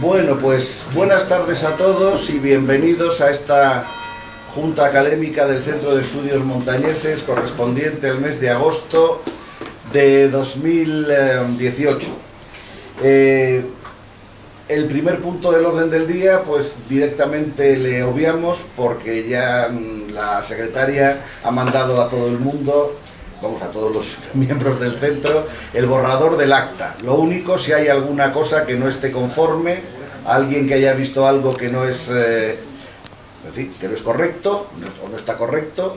Bueno, pues buenas tardes a todos y bienvenidos a esta Junta Académica del Centro de Estudios Montañeses correspondiente al mes de agosto de 2018. Eh, el primer punto del orden del día, pues directamente le obviamos porque ya mm, la secretaria ha mandado a todo el mundo vamos a todos los miembros del centro, el borrador del acta. Lo único, si hay alguna cosa que no esté conforme, alguien que haya visto algo que no es, eh, que no es correcto o no está correcto,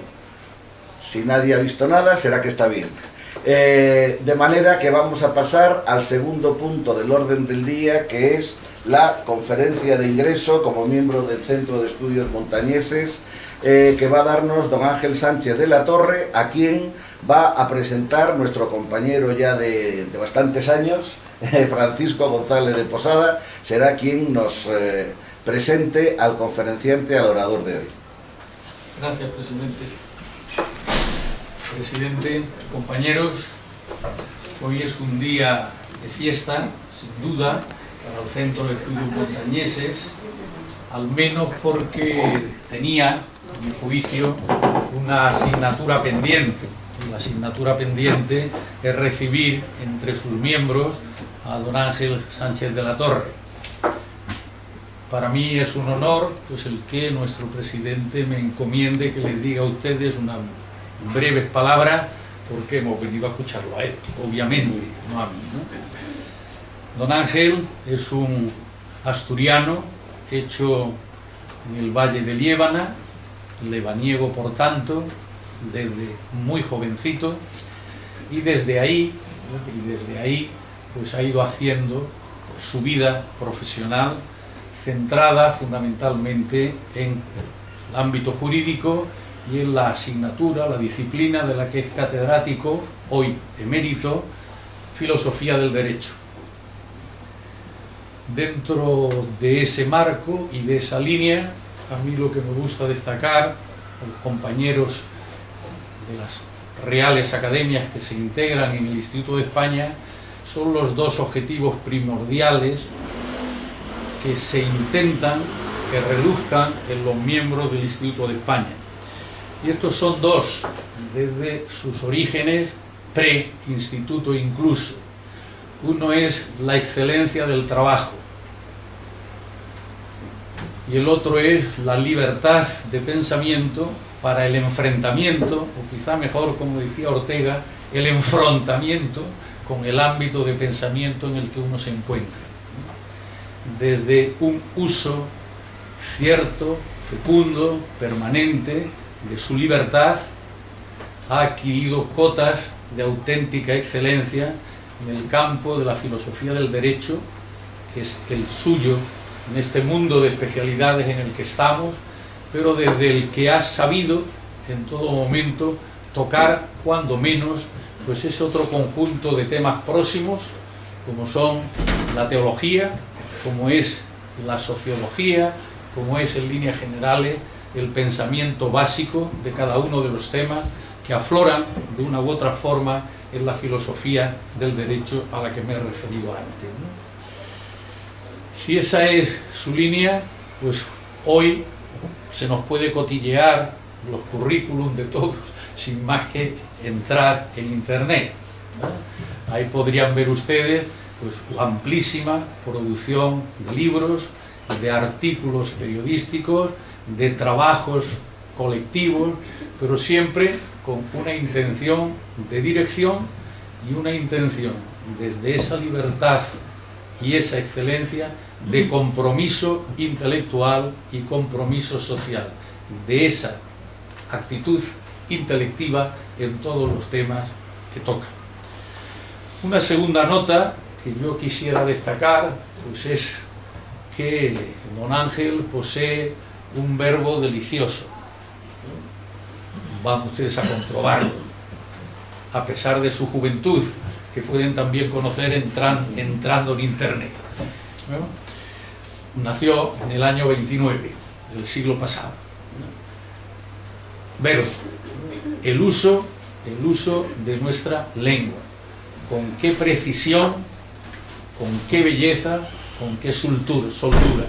si nadie ha visto nada, será que está bien. Eh, de manera que vamos a pasar al segundo punto del orden del día, que es la conferencia de ingreso como miembro del Centro de Estudios Montañeses, eh, que va a darnos don Ángel Sánchez de la Torre, a quien va a presentar nuestro compañero ya de, bastantes años, Francisco González de Posada, será quien nos eh, presente al conferenciante, al orador de hoy. Gracias, presidente. Presidente, compañeros, hoy es un día de fiesta, sin duda, para el Centro de Estudios Montañeses, al menos porque tenía, a mi juicio, una asignatura pendiente la asignatura pendiente es recibir entre sus miembros a don Ángel Sánchez de la Torre. Para mí es un honor pues, el que nuestro presidente me encomiende que les diga a ustedes unas breves palabras porque hemos venido a escucharlo a él, obviamente, no a mí. Don Ángel es un asturiano hecho en el Valle de Liébana, lebaniego por tanto, desde muy jovencito y desde ahí, y desde ahí pues ha ido haciendo su vida profesional centrada fundamentalmente en el ámbito jurídico y en la asignatura, la disciplina de la que es catedrático, hoy emérito, Filosofía del Derecho. Dentro de ese marco y de esa línea, a mí lo que me gusta destacar, los compañeros de las reales academias que se integran en el Instituto de España son los dos objetivos primordiales que se intentan que reduzcan en los miembros del Instituto de España. Y estos son dos, desde sus orígenes, pre-instituto incluso. Uno es la excelencia del trabajo y el otro es la libertad de pensamiento para el enfrentamiento, o quizá mejor, como decía Ortega, el enfrentamiento con el ámbito de pensamiento en el que uno se encuentra. Desde un uso cierto, fecundo, permanente de su libertad, ha adquirido cotas de auténtica excelencia en el campo de la filosofía del derecho, que es el suyo en este mundo de especialidades en el que estamos, pero desde el que has sabido en todo momento tocar, cuando menos, pues ese otro conjunto de temas próximos, como son la teología, como es la sociología, como es en líneas generales el pensamiento básico de cada uno de los temas que afloran de una u otra forma en la filosofía del derecho a la que me he referido antes. Si esa es su línea, pues hoy se nos puede cotillear los currículums de todos sin más que entrar en internet. Ahí podrían ver ustedes pues, amplísima producción de libros, de artículos periodísticos, de trabajos colectivos, pero siempre con una intención de dirección y una intención desde esa libertad y esa excelencia de compromiso intelectual y compromiso social, de esa actitud intelectiva en todos los temas que toca. Una segunda nota que yo quisiera destacar pues es que don Ángel posee un verbo delicioso. Van ustedes a comprobarlo, a pesar de su juventud, que pueden también conocer entrando en internet nació en el año 29 del siglo pasado. Verbo, el uso, el uso de nuestra lengua. Con qué precisión, con qué belleza, con qué soltura.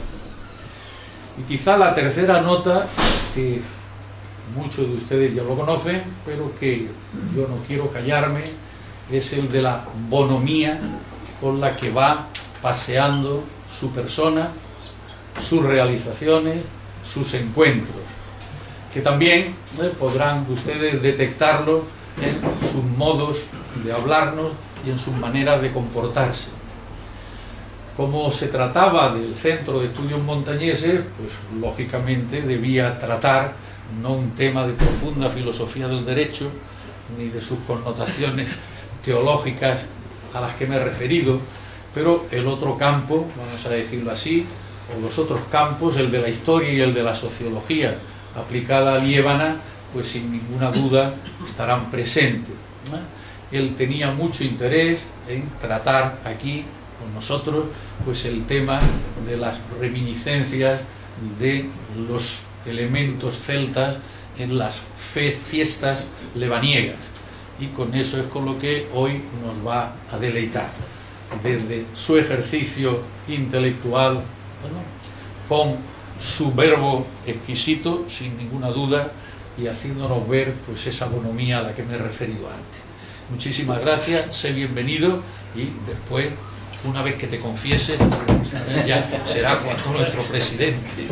Y quizá la tercera nota, que muchos de ustedes ya lo conocen, pero que yo no quiero callarme, es el de la bonomía con la que va paseando su persona, sus realizaciones, sus encuentros, que también eh, podrán ustedes detectarlo en sus modos de hablarnos y en sus maneras de comportarse. Como se trataba del Centro de Estudios Montañeses, pues lógicamente debía tratar no un tema de profunda filosofía del derecho, ni de sus connotaciones teológicas a las que me he referido, pero el otro campo, vamos a decirlo así, o los otros campos, el de la historia y el de la sociología aplicada a Liébana, pues sin ninguna duda estarán presentes. Él tenía mucho interés en tratar aquí con nosotros pues el tema de las reminiscencias de los elementos celtas en las fiestas levaniegas y con eso es con lo que hoy nos va a deleitar desde su ejercicio intelectual con su verbo exquisito sin ninguna duda y haciéndonos ver pues esa bonomía a la que me he referido antes. Muchísimas gracias, sé bienvenido y después una vez que te confieses ya será nuestro presidente.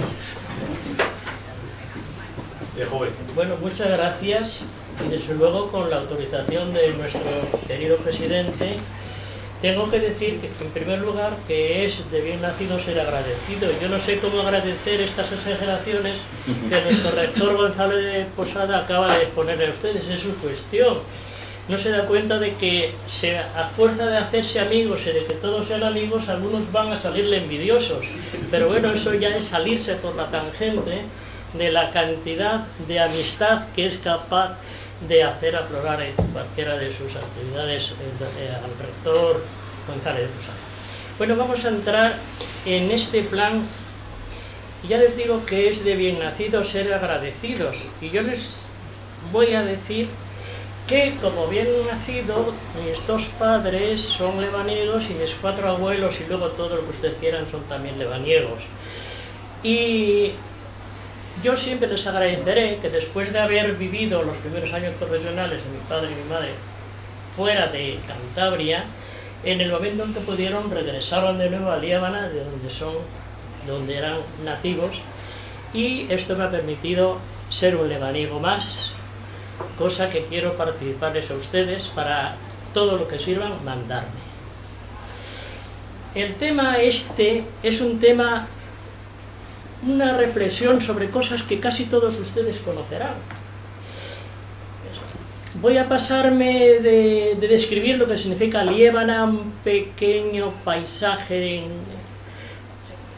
Bueno, muchas gracias y desde luego con la autorización de nuestro querido presidente tengo que decir que en primer lugar que es de bien nacido ser agradecido. Yo no sé cómo agradecer estas exageraciones que nuestro rector Gonzalo de Posada acaba de exponer a ustedes, es su cuestión. No se da cuenta de que a fuerza de hacerse amigos y de que todos sean amigos, algunos van a salirle envidiosos. Pero bueno, eso ya es salirse por la tangente de la cantidad de amistad que es capaz de hacer aflorar cualquiera de sus actividades eh, al rector González de Posada. Bueno, vamos a entrar en este plan. Ya les digo que es de bien nacido ser agradecidos y yo les voy a decir que como bien nacido mis dos padres son lebaniegos y mis cuatro abuelos y luego todo lo que ustedes quieran son también lebaniegos. Y yo siempre les agradeceré que después de haber vivido los primeros años profesionales de mi padre y mi madre fuera de Cantabria, en el momento en que pudieron regresaron de nuevo a Líbana, de donde son, donde eran nativos, y esto me ha permitido ser un lebaniego más, cosa que quiero participarles a ustedes para todo lo que sirvan mandarme. El tema este es un tema una reflexión sobre cosas que casi todos ustedes conocerán. Voy a pasarme de, describir lo que significa Liébana, un pequeño paisaje en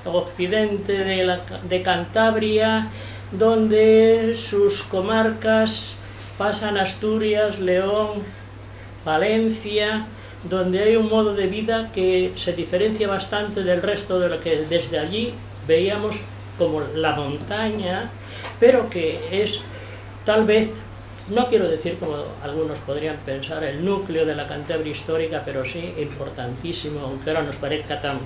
occidente de, de Cantabria, donde sus comarcas pasan Asturias, León, Valencia, donde hay un modo de vida que se diferencia bastante del resto de lo que desde allí veíamos como la montaña, pero que es tal vez, no quiero decir como algunos podrían pensar, el núcleo de la Cantabria histórica, pero sí importantísimo, aunque ahora nos parezca tan,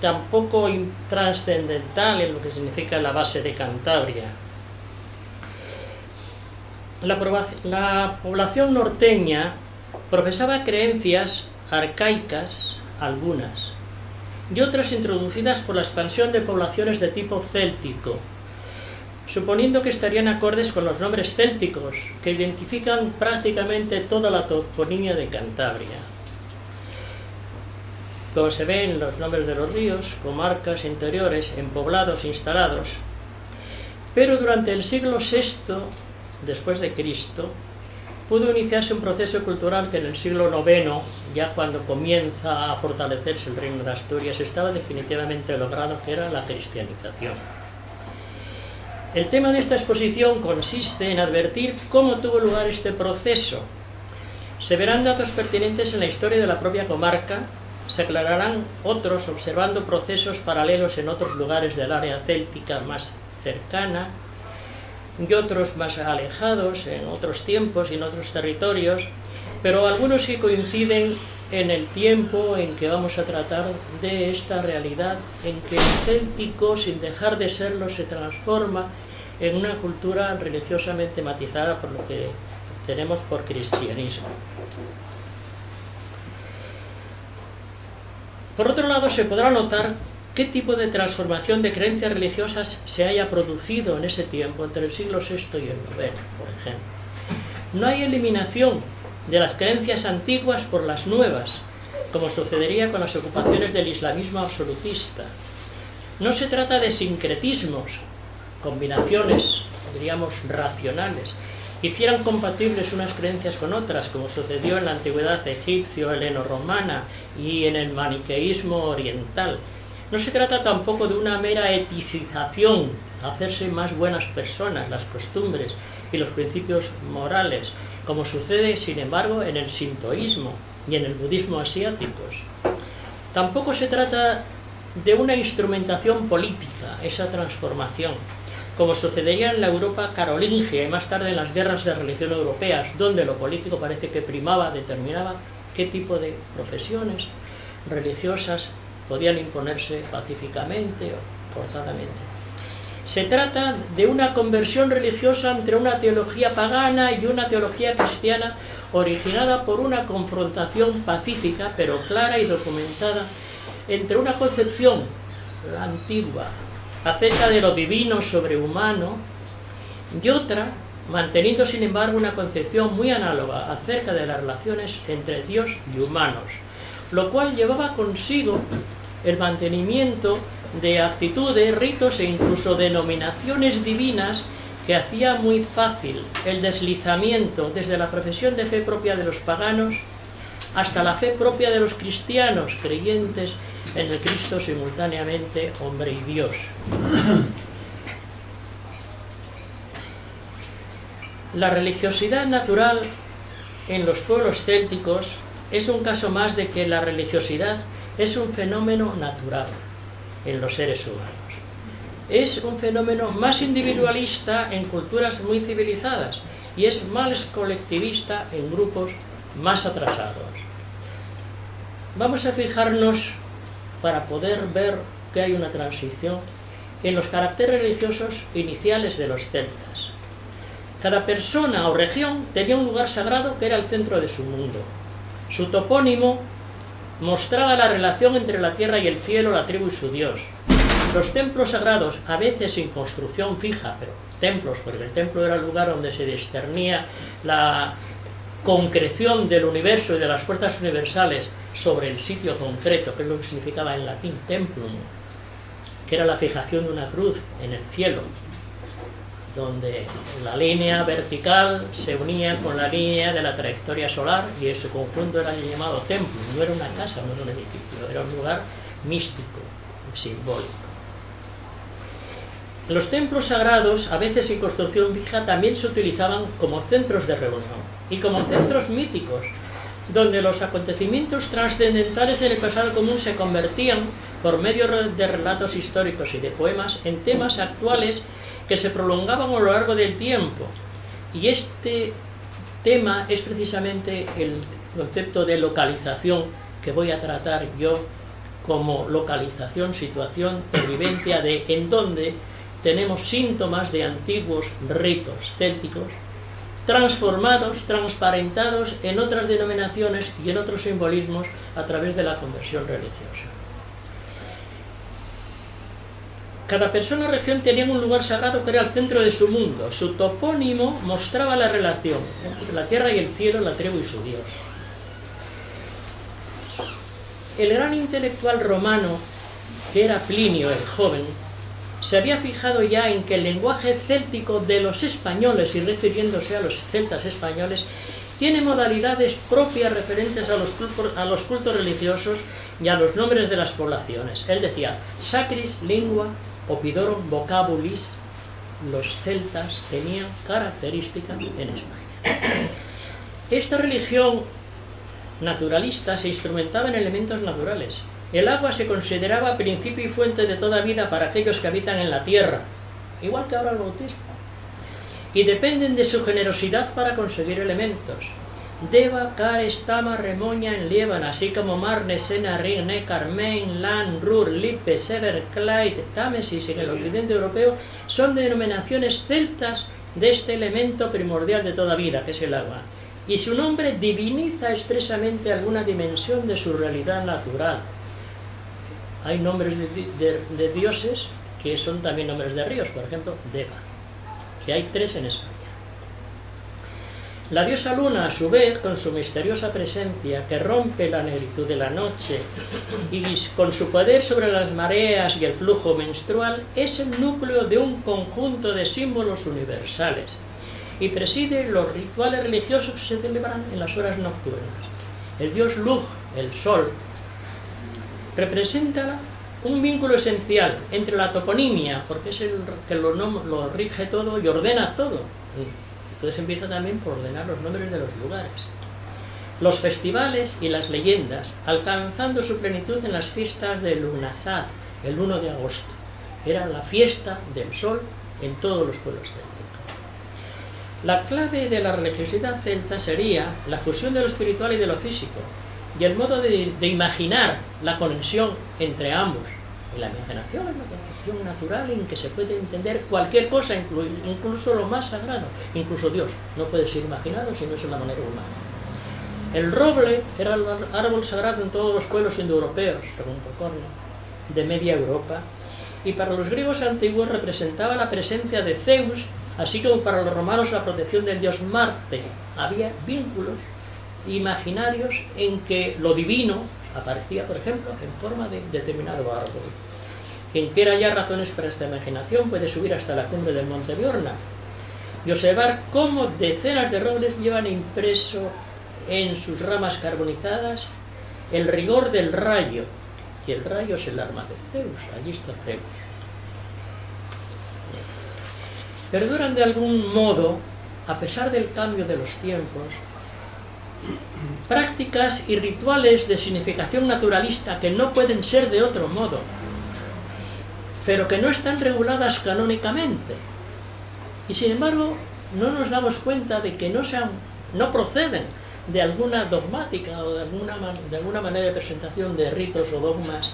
tan poco trascendental en lo que significa la base de Cantabria. La población norteña profesaba creencias arcaicas, algunas, y otras introducidas por la expansión de poblaciones de tipo céltico, suponiendo que estarían acordes con los nombres célticos, que identifican prácticamente toda la toponimia de Cantabria. Como se ve en los nombres de los ríos, comarcas interiores, en poblados instalados, pero durante el siglo VI después de Cristo, pudo iniciarse un proceso cultural que en el siglo IX, ya cuando comienza a fortalecerse el reino de Asturias, estaba definitivamente logrado, que era la cristianización. El tema de esta exposición consiste en advertir cómo tuvo lugar este proceso. Se verán datos pertinentes en la historia de la propia comarca, se aclararán otros observando procesos paralelos en otros lugares del área céltica más cercana, y otros más alejados en otros tiempos y en otros territorios, pero algunos sí coinciden en el tiempo en que vamos a tratar de esta realidad en que el céltico, sin dejar de serlo, se transforma en una cultura religiosamente matizada por lo que tenemos por cristianismo. Por otro lado, se podrá notar qué tipo de transformación de creencias religiosas se haya producido en ese tiempo, entre el siglo VI y el IX, por ejemplo. No hay eliminación de las creencias antiguas por las nuevas, como sucedería con las ocupaciones del islamismo absolutista. No se trata de sincretismos, combinaciones, diríamos, racionales, hicieran compatibles unas creencias con otras, como sucedió en la antigüedad egipcio, heleno-romana y en el maniqueísmo oriental. No se trata tampoco de una mera eticización, hacerse más buenas personas, las costumbres y los principios morales, como sucede, sin embargo, en el sintoísmo y en el budismo asiáticos. Tampoco se trata de una instrumentación política, esa transformación, como sucedería en la Europa carolingia y más tarde en las guerras de religión europeas, donde lo político parece que primaba, determinaba qué tipo de profesiones religiosas podían imponerse pacíficamente o forzadamente. Se trata de una conversión religiosa entre una teología pagana y una teología cristiana originada por una confrontación pacífica, pero clara y documentada, entre una concepción, la antigua, acerca de lo divino sobrehumano, y otra, manteniendo sin embargo una concepción muy análoga acerca de las relaciones entre Dios y humanos, lo cual llevaba consigo el mantenimiento de actitudes, ritos e incluso denominaciones divinas que hacía muy fácil el deslizamiento desde la profesión de fe propia de los paganos hasta la fe propia de los cristianos creyentes en el Cristo simultáneamente hombre y Dios. La religiosidad natural en los pueblos célticos es un caso más de que la religiosidad es un fenómeno natural en los seres humanos. Es un fenómeno más individualista en culturas muy civilizadas y es más colectivista en grupos más atrasados. Vamos a fijarnos, para poder ver que hay una transición, en los caracteres religiosos iniciales de los celtas. Cada persona o región tenía un lugar sagrado que era el centro de su mundo. Su topónimo mostraba la relación entre la tierra y el cielo, la tribu y su dios. Los templos sagrados, a veces sin construcción fija, pero templos, porque el templo era el lugar donde se discernía la concreción del universo y de las fuerzas universales sobre el sitio concreto, que es lo que significaba en latín templum, que era la fijación de una cruz en el cielo, donde la línea vertical se unía con la línea de la trayectoria solar y ese conjunto era llamado templo, no era una casa, no era un edificio, era un lugar místico, simbólico. Los templos sagrados, a veces en construcción fija, también se utilizaban como centros de reunión y como centros míticos, donde los acontecimientos trascendentales del pasado común se convertían, por medio de relatos históricos y de poemas, en temas actuales que se prolongaban a lo largo del tiempo. Y este tema es precisamente el concepto de localización que voy a tratar yo como localización, situación, vivencia de en donde tenemos síntomas de antiguos ritos célticos transformados, transparentados en otras denominaciones y en otros simbolismos a través de la conversión religiosa. Cada persona o región tenía un lugar sagrado que era el centro de su mundo. Su topónimo mostraba la relación entre la tierra y el cielo, la tribu y su Dios. El gran intelectual romano, que era Plinio el joven, se había fijado ya en que el lenguaje céltico de los españoles, y refiriéndose a los celtas españoles, tiene modalidades propias referentes a los, cultos, a los cultos religiosos y a los nombres de las poblaciones. Él decía, sacris lingua opidorum vocabulis, los celtas tenían características en España. Esta religión naturalista se instrumentaba en elementos naturales. El agua se consideraba principio y fuente de toda vida para aquellos que habitan en la tierra, igual que ahora el bautismo. Y dependen de su generosidad para conseguir elementos. Deva, Car, Stama, Remoña, en Lieban, así como Marne, Sena, Rin, Neckar, Main, Lan, Ruhr, Lippe, Sever, Clyde, Támesis en el occidente europeo son denominaciones celtas de este elemento primordial de toda vida, que es el agua. Y su nombre diviniza expresamente alguna dimensión de su realidad natural. Hay nombres de, de dioses que son también nombres de ríos, por ejemplo, Deva, que hay tres en España. La diosa luna, a su vez, con su misteriosa presencia, que rompe la negritud de la noche, y con su poder sobre las mareas y el flujo menstrual, es el núcleo de un conjunto de símbolos universales, y preside los rituales religiosos que se celebran en las horas nocturnas. El dios Lug, el sol, representa un vínculo esencial entre la toponimia, porque es el que lo rige todo y ordena todo, entonces empieza también por ordenar los nombres de los lugares. Los festivales y las leyendas, alcanzando su plenitud en las fiestas de Lunasat, el 1 de agosto. Era la fiesta del sol en todos los pueblos célticos. La clave de la religiosidad celta sería la fusión de lo espiritual y de lo físico, y el modo de, de imaginar la conexión entre ambos, la imaginación es una natural en que se puede entender cualquier cosa, incluso lo más sagrado, incluso Dios. No puede ser imaginado si no es en la manera humana. El roble era el árbol sagrado en todos los pueblos indoeuropeos, según de media Europa, y para los griegos antiguos representaba la presencia de Zeus, así como para los romanos la protección del dios Marte. Había vínculos imaginarios en que lo divino aparecía, por ejemplo, en forma de determinado árbol. Quien quiera ya razones para esta imaginación puede subir hasta la cumbre del Monte Biorna. Y observar cómo decenas de robles llevan impreso en sus ramas carbonizadas el rigor del rayo, y el rayo es el arma de Zeus, allí está Zeus. Perduran de algún modo, a pesar del cambio de los tiempos, prácticas y rituales de significación naturalista que no pueden ser de otro modo, pero que no están reguladas canónicamente. Y sin embargo, no nos damos cuenta de que no, sean, no proceden de alguna dogmática o de alguna, de alguna manera de presentación de ritos o dogmas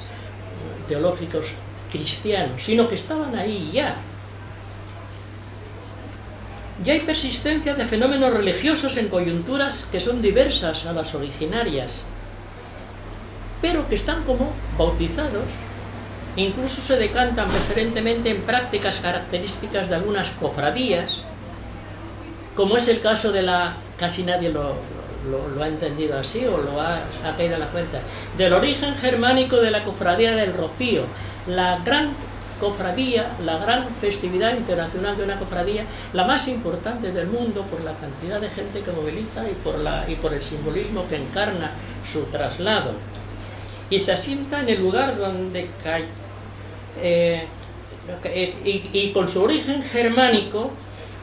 teológicos cristianos, sino que estaban ahí ya. Y hay persistencia de fenómenos religiosos en coyunturas que son diversas a las originarias, pero que están como bautizados Incluso se decantan preferentemente en prácticas características de algunas cofradías, como es el caso de la... casi nadie lo, ha entendido así o lo ha, caído a la cuenta, del origen germánico de la cofradía del Rocío, la gran cofradía, la gran festividad internacional de una cofradía, la más importante del mundo por la cantidad de gente que moviliza y por, la, y por el simbolismo que encarna su traslado. Y se asienta en el lugar donde eh, y, con su origen germánico,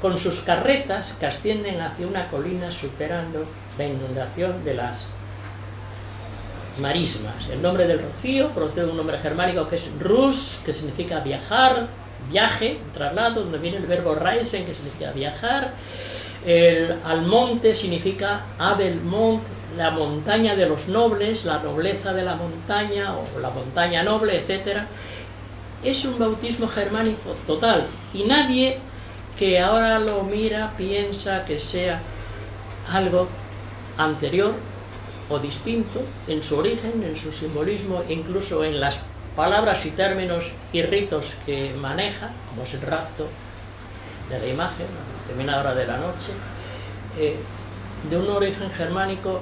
con sus carretas que ascienden hacia una colina superando la inundación de las marismas. El nombre del rocío procede de un nombre germánico que es rus, que significa viajar, viaje, traslado, donde viene el verbo reisen, que significa viajar. El almonte significa Adelmont, la montaña de los nobles, la nobleza de la montaña, o la montaña noble, etcétera es un bautismo germánico total y nadie que ahora lo mira piensa que sea algo anterior o distinto en su origen, en su simbolismo, incluso en las palabras y términos y ritos que maneja, como es el rapto de la imagen a determinada hora de la noche, eh, de un origen germánico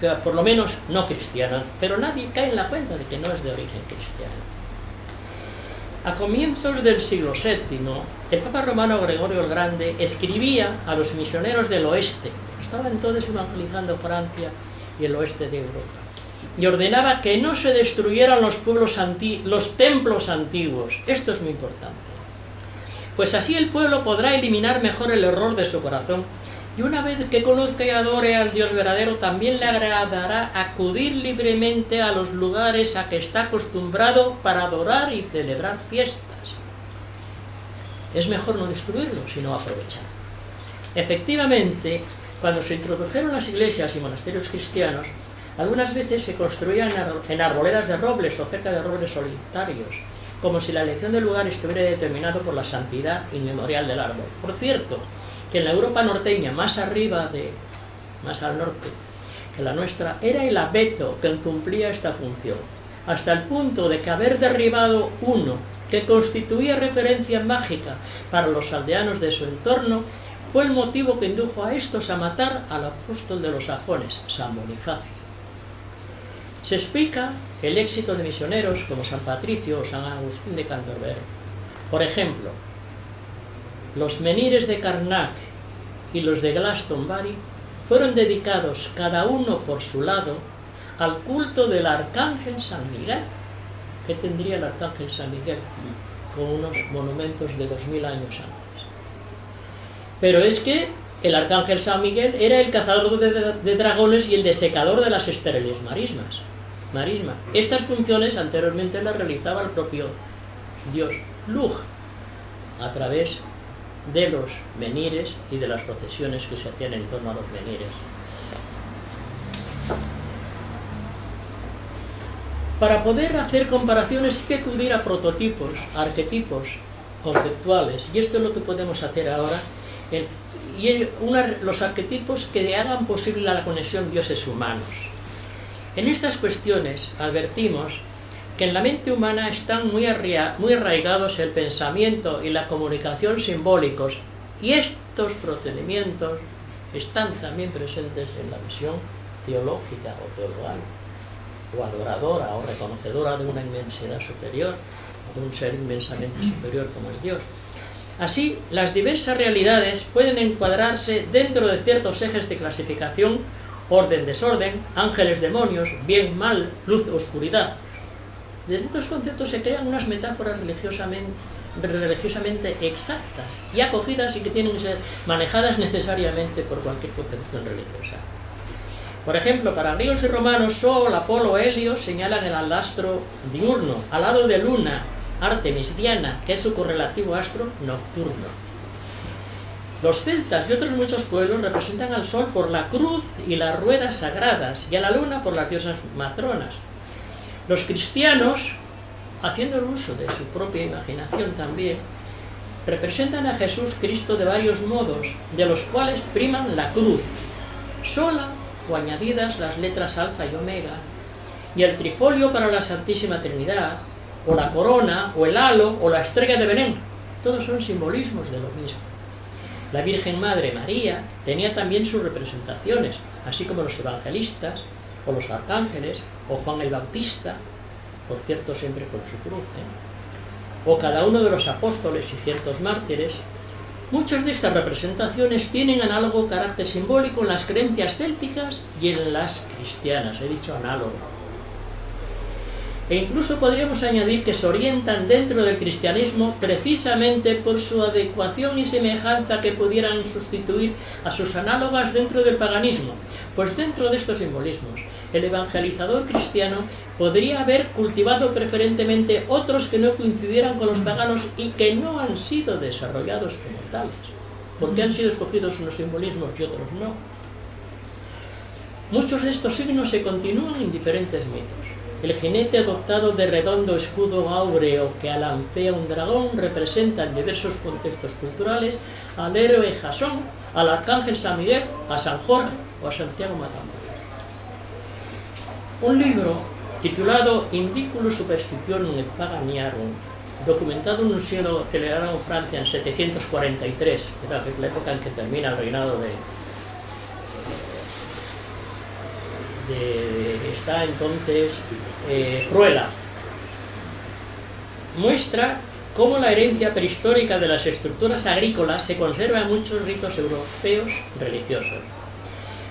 que por lo menos no cristiano, pero nadie cae en la cuenta de que no es de origen cristiano. A comienzos del siglo VII, el Papa romano Gregorio el Grande escribía a los misioneros del oeste, estaban entonces evangelizando Francia y el oeste de Europa, y ordenaba que no se destruyeran los, los templos antiguos. Esto es muy importante. Pues así el pueblo podrá eliminar mejor el error de su corazón y una vez que conozca y adore al Dios verdadero, también le agradará acudir libremente a los lugares a que está acostumbrado para adorar y celebrar fiestas. Es mejor no destruirlo, sino aprovechar. Efectivamente, Cuando se introdujeron las iglesias y monasterios cristianos, algunas veces se construían en arboledas de robles o cerca de robles solitarios, como si la elección del lugar estuviera determinado por la santidad inmemorial del árbol. Por cierto, en la Europa norteña, más arriba de, más al norte que la nuestra, era el abeto que cumplía esta función, hasta el punto de que haber derribado uno que constituía referencia mágica para los aldeanos de su entorno, fue el motivo que indujo a estos a matar al apóstol de los sajones, San Bonifacio. Se explica el éxito de misioneros como San Patricio o San Agustín de Canterbury. Por ejemplo, los menires de Karnak y los de Glastonbury fueron dedicados cada uno por su lado al culto del arcángel San Miguel. ¿Qué tendría el arcángel San Miguel? Con unos monumentos de 2000 años antes. Pero es que el arcángel San Miguel era el cazador de, dragones y el desecador de las estériles marismas. Marisma. Estas funciones anteriormente las realizaba el propio dios Lug a través de los menires y de las procesiones que se hacían en torno a los menires. Para poder hacer comparaciones hay que acudir a prototipos, arquetipos conceptuales, y esto es lo que podemos hacer ahora, y los arquetipos que hagan posible la conexión dioses humanos. En estas cuestiones advertimos que en la mente humana están muy, muy arraigados el pensamiento y la comunicación simbólicos y estos procedimientos están también presentes en la visión teológica o teologal, o adoradora o reconocedora de una inmensidad superior, de un ser inmensamente superior como es Dios. Así, las diversas realidades pueden encuadrarse dentro de ciertos ejes de clasificación, orden, desorden, ángeles, demonios, bien, mal, luz, oscuridad, desde estos conceptos se crean unas metáforas religiosamente, exactas y acogidas y que tienen que ser manejadas necesariamente por cualquier concepción religiosa. Por ejemplo, para griegos y romanos, Sol, Apolo, Helio señalan el alastro diurno, al lado de Luna, Artemis, Diana, que es su correlativo astro nocturno. Los celtas y otros muchos pueblos representan al Sol por la cruz y las ruedas sagradas, y a la Luna por las diosas matronas, los cristianos, haciendo el uso de su propia imaginación también, representan a Jesús Cristo de varios modos, de los cuales priman la cruz, sola o añadidas las letras alfa y omega, y el trifolio para la Santísima Trinidad, o la corona, o el halo, o la estrella de Belén. Todos son simbolismos de lo mismo. La Virgen Madre María tenía también sus representaciones, así como los evangelistas, o los arcángeles, o Juan el Bautista, por cierto siempre con su cruz, ¿eh? o cada uno de los apóstoles y ciertos mártires, muchas de estas representaciones tienen análogo carácter simbólico en las creencias célticas y en las cristianas, he dicho análogo. E incluso podríamos añadir que se orientan dentro del cristianismo precisamente por su adecuación y semejanza que pudieran sustituir a sus análogas dentro del paganismo, pues dentro de estos simbolismos el evangelizador cristiano podría haber cultivado preferentemente otros que no coincidieran con los paganos y que no han sido desarrollados como tales, porque han sido escogidos unos simbolismos y otros no. Muchos de estos signos se continúan en diferentes mitos. El jinete adoptado de redondo escudo áureo que alancea un dragón representa en diversos contextos culturales al héroe Jasón, al arcángel San Miguel, a San Jorge o a Santiago Matamor un libro titulado Indiculus Superstitionum et Paganiarum, documentado en un siglo celebrado en Francia en 743, que es la época en que termina el reinado de, está entonces eh, Ruela, muestra cómo la herencia prehistórica de las estructuras agrícolas se conserva en muchos ritos europeos religiosos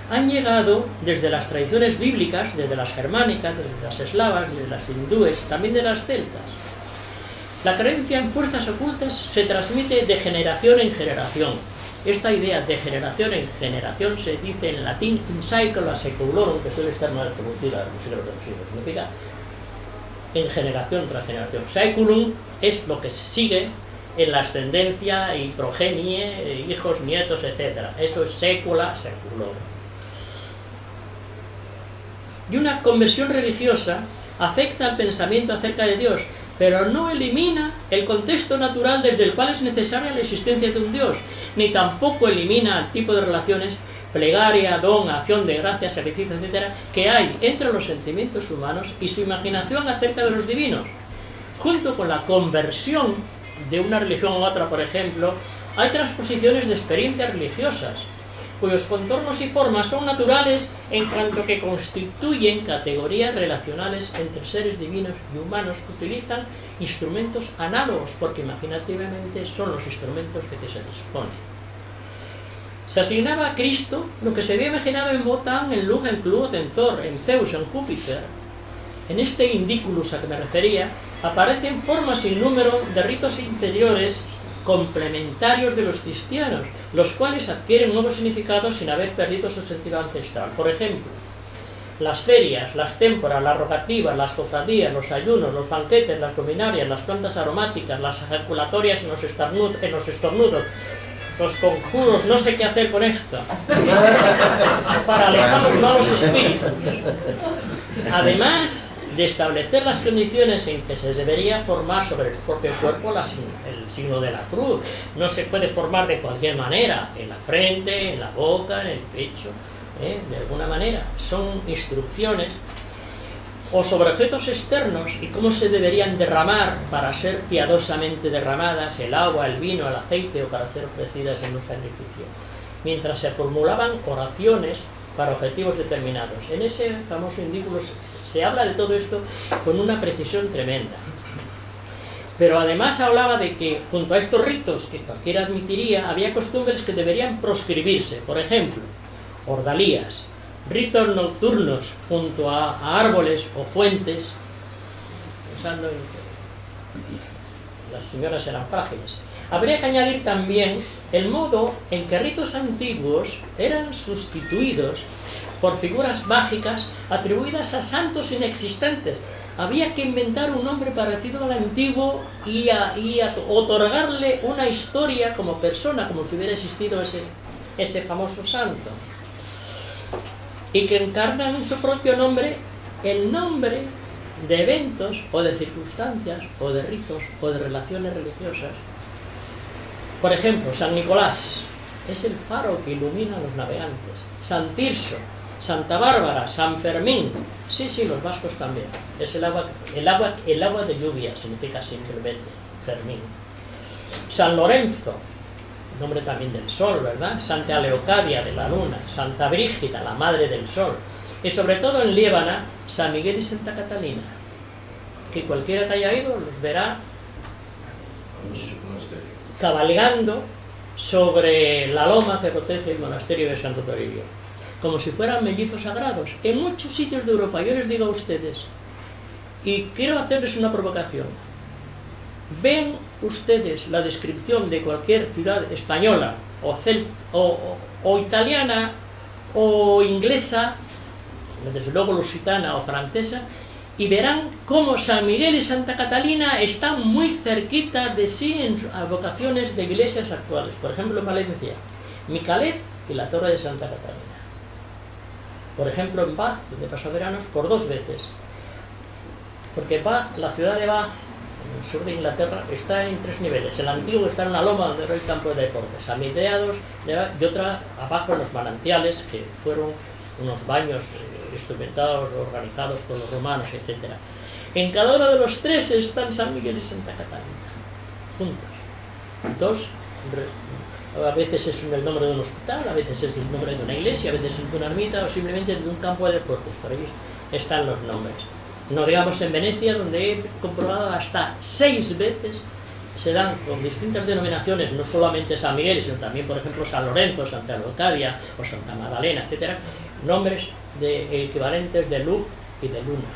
han llegado desde las tradiciones bíblicas, desde las germánicas, desde las eslavas, desde las hindúes, también de las celtas. La creencia en fuerzas ocultas se transmite de generación en generación. Esta idea de generación en generación se dice en latín in saecula seculorum, que suele estar mal traducida siglos de los siglos. Significa en generación tras generación. Saeculum es lo que se sigue en la ascendencia y progenie, eh, hijos, nietos, etc. Eso es sécula seculo. Y una conversión religiosa afecta al pensamiento acerca de Dios, pero no elimina el contexto natural desde el cual es necesaria la existencia de un Dios, ni tampoco elimina el tipo de relaciones, plegaria, don, acción de gracias, sacrificio, etc., que hay entre los sentimientos humanos y su imaginación acerca de los divinos. Junto con la conversión de una religión a otra, por ejemplo, hay transposiciones de experiencias religiosas, cuyos contornos y formas son naturales en cuanto que constituyen categorías relacionales entre seres divinos y humanos que utilizan instrumentos análogos, porque imaginativamente son los instrumentos de que se dispone. Se asignaba a Cristo lo que se había imaginado en Wotan, en Lug, en Clud, en Thor, en Zeus, en Júpiter. En este indiculus a que me refería, aparecen formas sin número de ritos interiores complementarios de los cristianos, los cuales adquieren nuevos significados sin haber perdido su sentido ancestral. Por ejemplo, las ferias, las témporas, las rogativas, las cofradías, los ayunos, los banquetes, las luminarias, las plantas aromáticas, las ejaculatorias en en los estornudos, los conjuros, no sé qué hacer con esto, para alejar los malos espíritus. Además, de establecer las condiciones en que se debería formar sobre el propio cuerpo el signo de la cruz. No se puede formar de cualquier manera, en la frente, en la boca, en el pecho, ¿eh? de alguna manera. Son instrucciones o sobre objetos externos y cómo se deberían derramar para ser piadosamente derramadas el agua, el vino, el aceite o para ser ofrecidas en un sacrificio. Mientras se formulaban oraciones para objetivos determinados. En ese famoso indículo se habla de todo esto con una precisión tremenda. Pero además hablaba de que junto a estos ritos que cualquiera admitiría, había costumbres que deberían proscribirse. Por ejemplo, ordalías, ritos nocturnos junto a, árboles o fuentes, pensando en que las señoras eran frágiles, Habría que añadir también el modo en que ritos antiguos eran sustituidos por figuras mágicas atribuidas a santos inexistentes. Había que inventar un nombre parecido al antiguo y, otorgarle una historia como persona, como si hubiera existido ese, ese famoso santo. Y que encarnan en su propio nombre el nombre de eventos o de circunstancias o de ritos o de relaciones religiosas por ejemplo, San Nicolás es el faro que ilumina a los navegantes. San Tirso, Santa Bárbara, San Fermín. Sí, sí, los vascos también. Es el agua, el agua, el agua de lluvia, significa simplemente Fermín. San Lorenzo, nombre también del sol, ¿verdad? Santa Leocadia de la luna, Santa Brígida, la madre del sol. Y sobre todo en Líbana, San Miguel y Santa Catalina, que cualquiera que haya ido los verá cabalgando sobre la loma que protege el monasterio de Santo Toribio, como si fueran mellizos sagrados, en muchos sitios de Europa. Yo les digo a ustedes, y quiero hacerles una provocación, ven ustedes la descripción de cualquier ciudad española, o, o, italiana, o inglesa, desde luego lusitana o francesa, y verán cómo San Miguel y Santa Catalina están muy cerquita de sí en vocaciones de iglesias actuales. Por ejemplo, en Valencia, Micalet y la Torre de Santa Catalina. Por ejemplo, en Bath, donde pasó veranos, por dos veces. Porque Bath, la ciudad de Bath, en el sur de Inglaterra, está en tres niveles. El antiguo está en una loma donde era el campo de deportes, a midreados, y otra abajo en los manantiales, que fueron unos baños instrumentados, organizados por los romanos, etc. En cada uno de los tres están San Miguel y Santa Catalina, juntos. Dos, a veces es el nombre de un hospital, a veces es el nombre de una iglesia, a veces es de una ermita o simplemente de un campo de deportes, por ahí están los nombres. No digamos en Venecia, donde he comprobado hasta seis veces se dan con distintas denominaciones, no solamente San Miguel, sino también, por ejemplo, San Lorenzo, Santa Locadia o Santa Magdalena, etc., nombres de equivalentes de luz y de luna.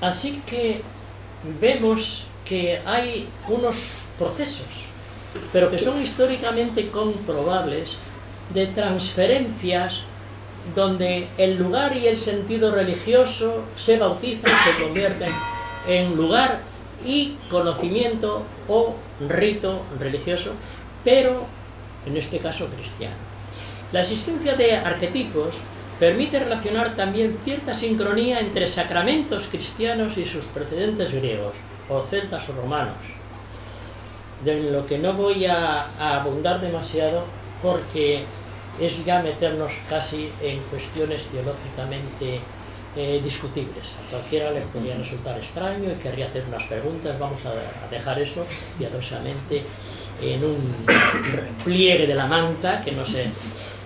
Así que vemos que hay unos procesos, pero que son históricamente comprobables, de transferencias donde el lugar y el sentido religioso se bautizan, se convierten en lugar y conocimiento o rito religioso, pero en este caso cristiano. La existencia de arquetipos permite relacionar también cierta sincronía entre sacramentos cristianos y sus precedentes griegos, o celtas o romanos, de lo que no voy a, abundar demasiado porque es ya meternos casi en cuestiones teológicamente eh, discutibles. A cualquiera le podría resultar extraño y querría hacer unas preguntas, vamos a, dejar eso piadosamente en un pliegue de la manta, que no sé.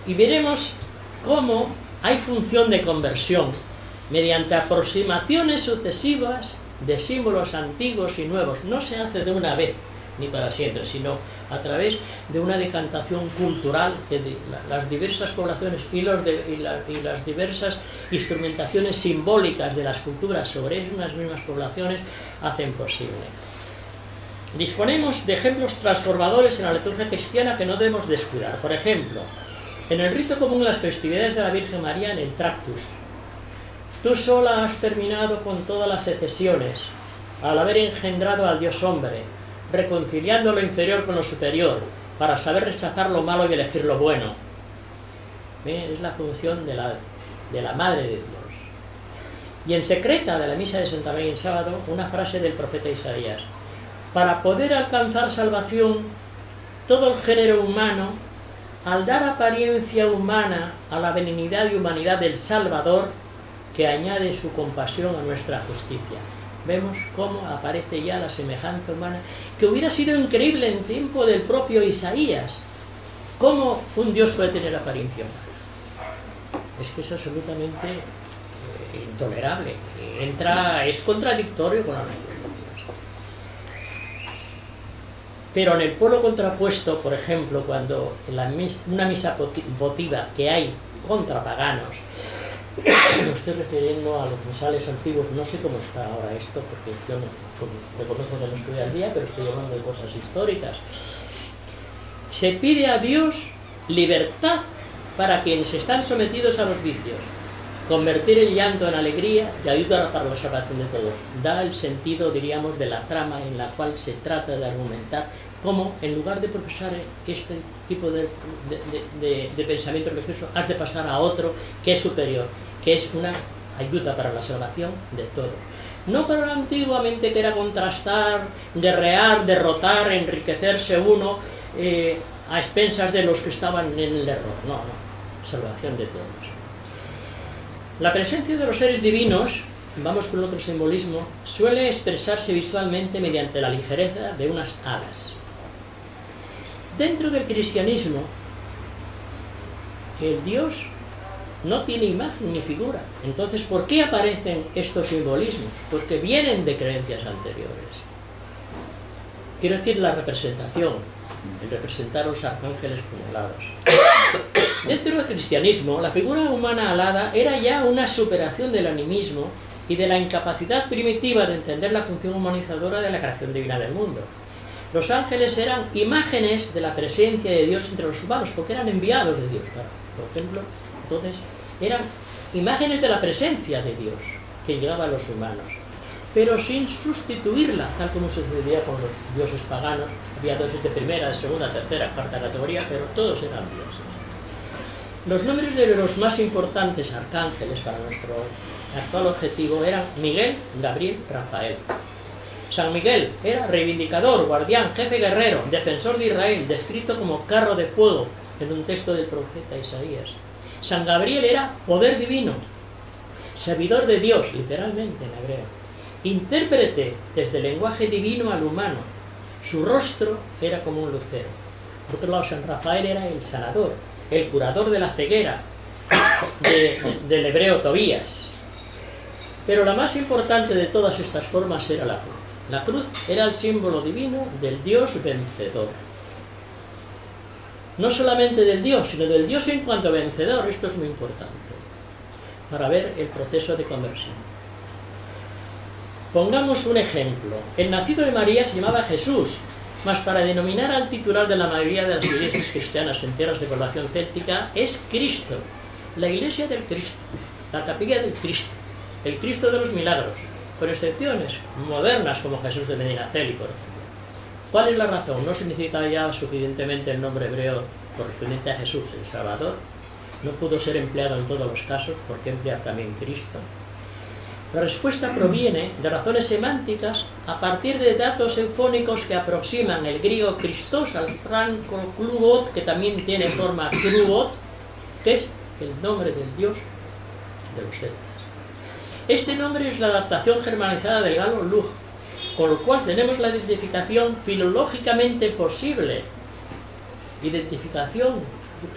Y veremos cómo hay función de conversión mediante aproximaciones sucesivas de símbolos antiguos y nuevos. No se hace de una vez, ni para siempre, sino a través de una decantación cultural que las diversas poblaciones y, las diversas instrumentaciones simbólicas de las culturas sobre esas mismas poblaciones hacen posible. Disponemos de ejemplos transformadores en la liturgia cristiana que no debemos descuidar. Por ejemplo, en el rito común de las festividades de la Virgen María en el Tractus, Tú sola has terminado con todas las secesiones, al haber engendrado al Dios hombre, reconciliando lo inferior con lo superior, para saber rechazar lo malo y elegir lo bueno. Es la función de la, de la Madre de Dios. Y en secreta de la misa de Santa María en sábado, una frase del profeta Isaías. Para poder alcanzar salvación, todo el género humano, al dar apariencia humana a la benignidad y humanidad del Salvador, que añade su compasión a nuestra justicia. Vemos cómo aparece ya la semejanza humana, que hubiera sido increíble en tiempo del propio Isaías. ¿Cómo un Dios puede tener apariencia humana? Es que es absolutamente eh, intolerable. Entra, es contradictorio con la naturaleza de Dios. Pero en el polo contrapuesto, por ejemplo, cuando en una misa votiva que hay contra paganos, me estoy refiriendo a los misales antiguos, no sé cómo está ahora esto, porque yo no, reconozco que no estoy al día, pero estoy hablando de cosas históricas. Se pide a Dios libertad para quienes están sometidos a los vicios, convertir el llanto en alegría y ayudar para la salvación de todos. Da el sentido, diríamos, de la trama en la cual se trata de argumentar cómo, en lugar de profesar este tipo de, de, pensamiento religioso, has de pasar a otro que es superior que es una ayuda para la salvación de todos. No para antiguamente que era contrastar, guerrear, derrotar, enriquecerse uno eh, a expensas de los que estaban en el error. No, no, salvación de todos. La presencia de los seres divinos, vamos con otro simbolismo, suele expresarse visualmente mediante la ligereza de unas alas. Dentro del cristianismo, el Dios no tiene imagen ni figura. Entonces, ¿por qué aparecen estos simbolismos? Porque vienen de creencias anteriores. Quiero decir la representación, el representar a los arcángeles como alados. Dentro del cristianismo, la figura humana alada era ya una superación del animismo y de la incapacidad primitiva de entender la función humanizadora de la creación divina del mundo. Los ángeles eran imágenes de la presencia de Dios entre los humanos, porque eran enviados de Dios. Por ejemplo, entonces, eran imágenes de la presencia de Dios que llegaba a los humanos, pero sin sustituirla, tal como sucedía con los dioses paganos. Había dioses de primera, de segunda, tercera, cuarta categoría, pero todos eran dioses. Los nombres de los más importantes arcángeles para nuestro actual objetivo eran Miguel, Gabriel, Rafael. San Miguel era reivindicador, guardián, jefe guerrero, defensor de Israel, descrito como carro de fuego en un texto del profeta Isaías. San Gabriel era poder divino, servidor de Dios, literalmente en hebreo, intérprete desde el lenguaje divino al humano. Su rostro era como un lucero. Por otro lado, San Rafael era el sanador, el curador de la ceguera del hebreo Tobías. Pero la más importante de todas estas formas era la cruz. La cruz era el símbolo divino del Dios vencedor no solamente del Dios, sino del Dios en cuanto vencedor. Esto es muy importante para ver el proceso de conversión. Pongamos un ejemplo. El nacido de María se llamaba Jesús, mas para denominar al titular de la mayoría de las iglesias cristianas en tierras de población céltica es Cristo. la iglesia del Cristo, la capilla del Cristo, el Cristo de los milagros, con excepciones modernas como Jesús de Medinaceli, por ejemplo. ¿Cuál es la razón? ¿No significa ya suficientemente el nombre hebreo correspondiente a Jesús, el Salvador? ¿No pudo ser empleado en todos los casos? ¿Por qué emplear también Cristo? La respuesta proviene de razones semánticas a partir de datos eufónicos que aproximan el griego Christos al franco Klugot, que también tiene forma Klugot, que es el nombre del dios de los celtas. Este nombre es la adaptación germanizada del galo Lug, con lo cual tenemos la identificación filológicamente posible. Identificación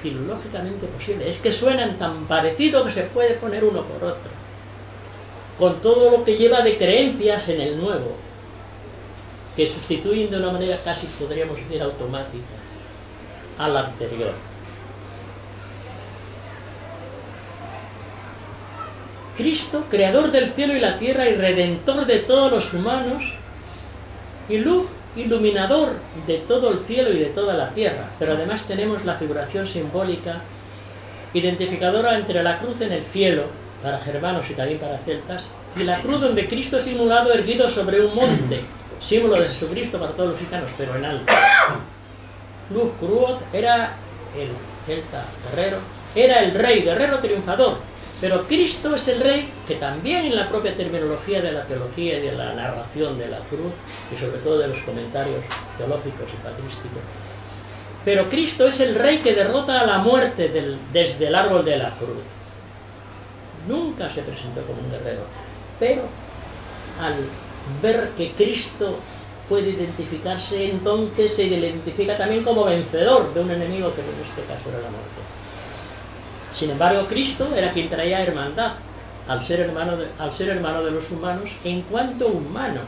filológicamente posible. Es que suenan tan parecido que se puede poner uno por otro. Con todo lo que lleva de creencias en el nuevo, que sustituyen de una manera casi, podríamos decir, automática al anterior. Cristo, creador del cielo y la tierra y redentor de todos los humanos, y luz, iluminador de todo el cielo y de toda la tierra. Pero además tenemos la figuración simbólica identificadora entre la cruz en el cielo, para germanos y también para celtas, y la cruz donde Cristo es simulado erguido sobre un monte, símbolo de Jesucristo para todos los gitanos, pero en alto. Luz Cruot era el celta guerrero, era el rey guerrero triunfador, pero Cristo es el rey que también en la propia terminología de la teología y de la narración de la cruz, y sobre todo de los comentarios teológicos y patrísticos, pero Cristo es el rey que derrota a la muerte desde el árbol de la cruz. Nunca se presentó como un guerrero, pero al ver que Cristo puede identificarse, entonces se identifica también como vencedor de un enemigo que en este caso era la muerte. Sin embargo, Cristo era quien traía hermandad, al ser hermano de, al ser hermano de los humanos, en cuanto humano.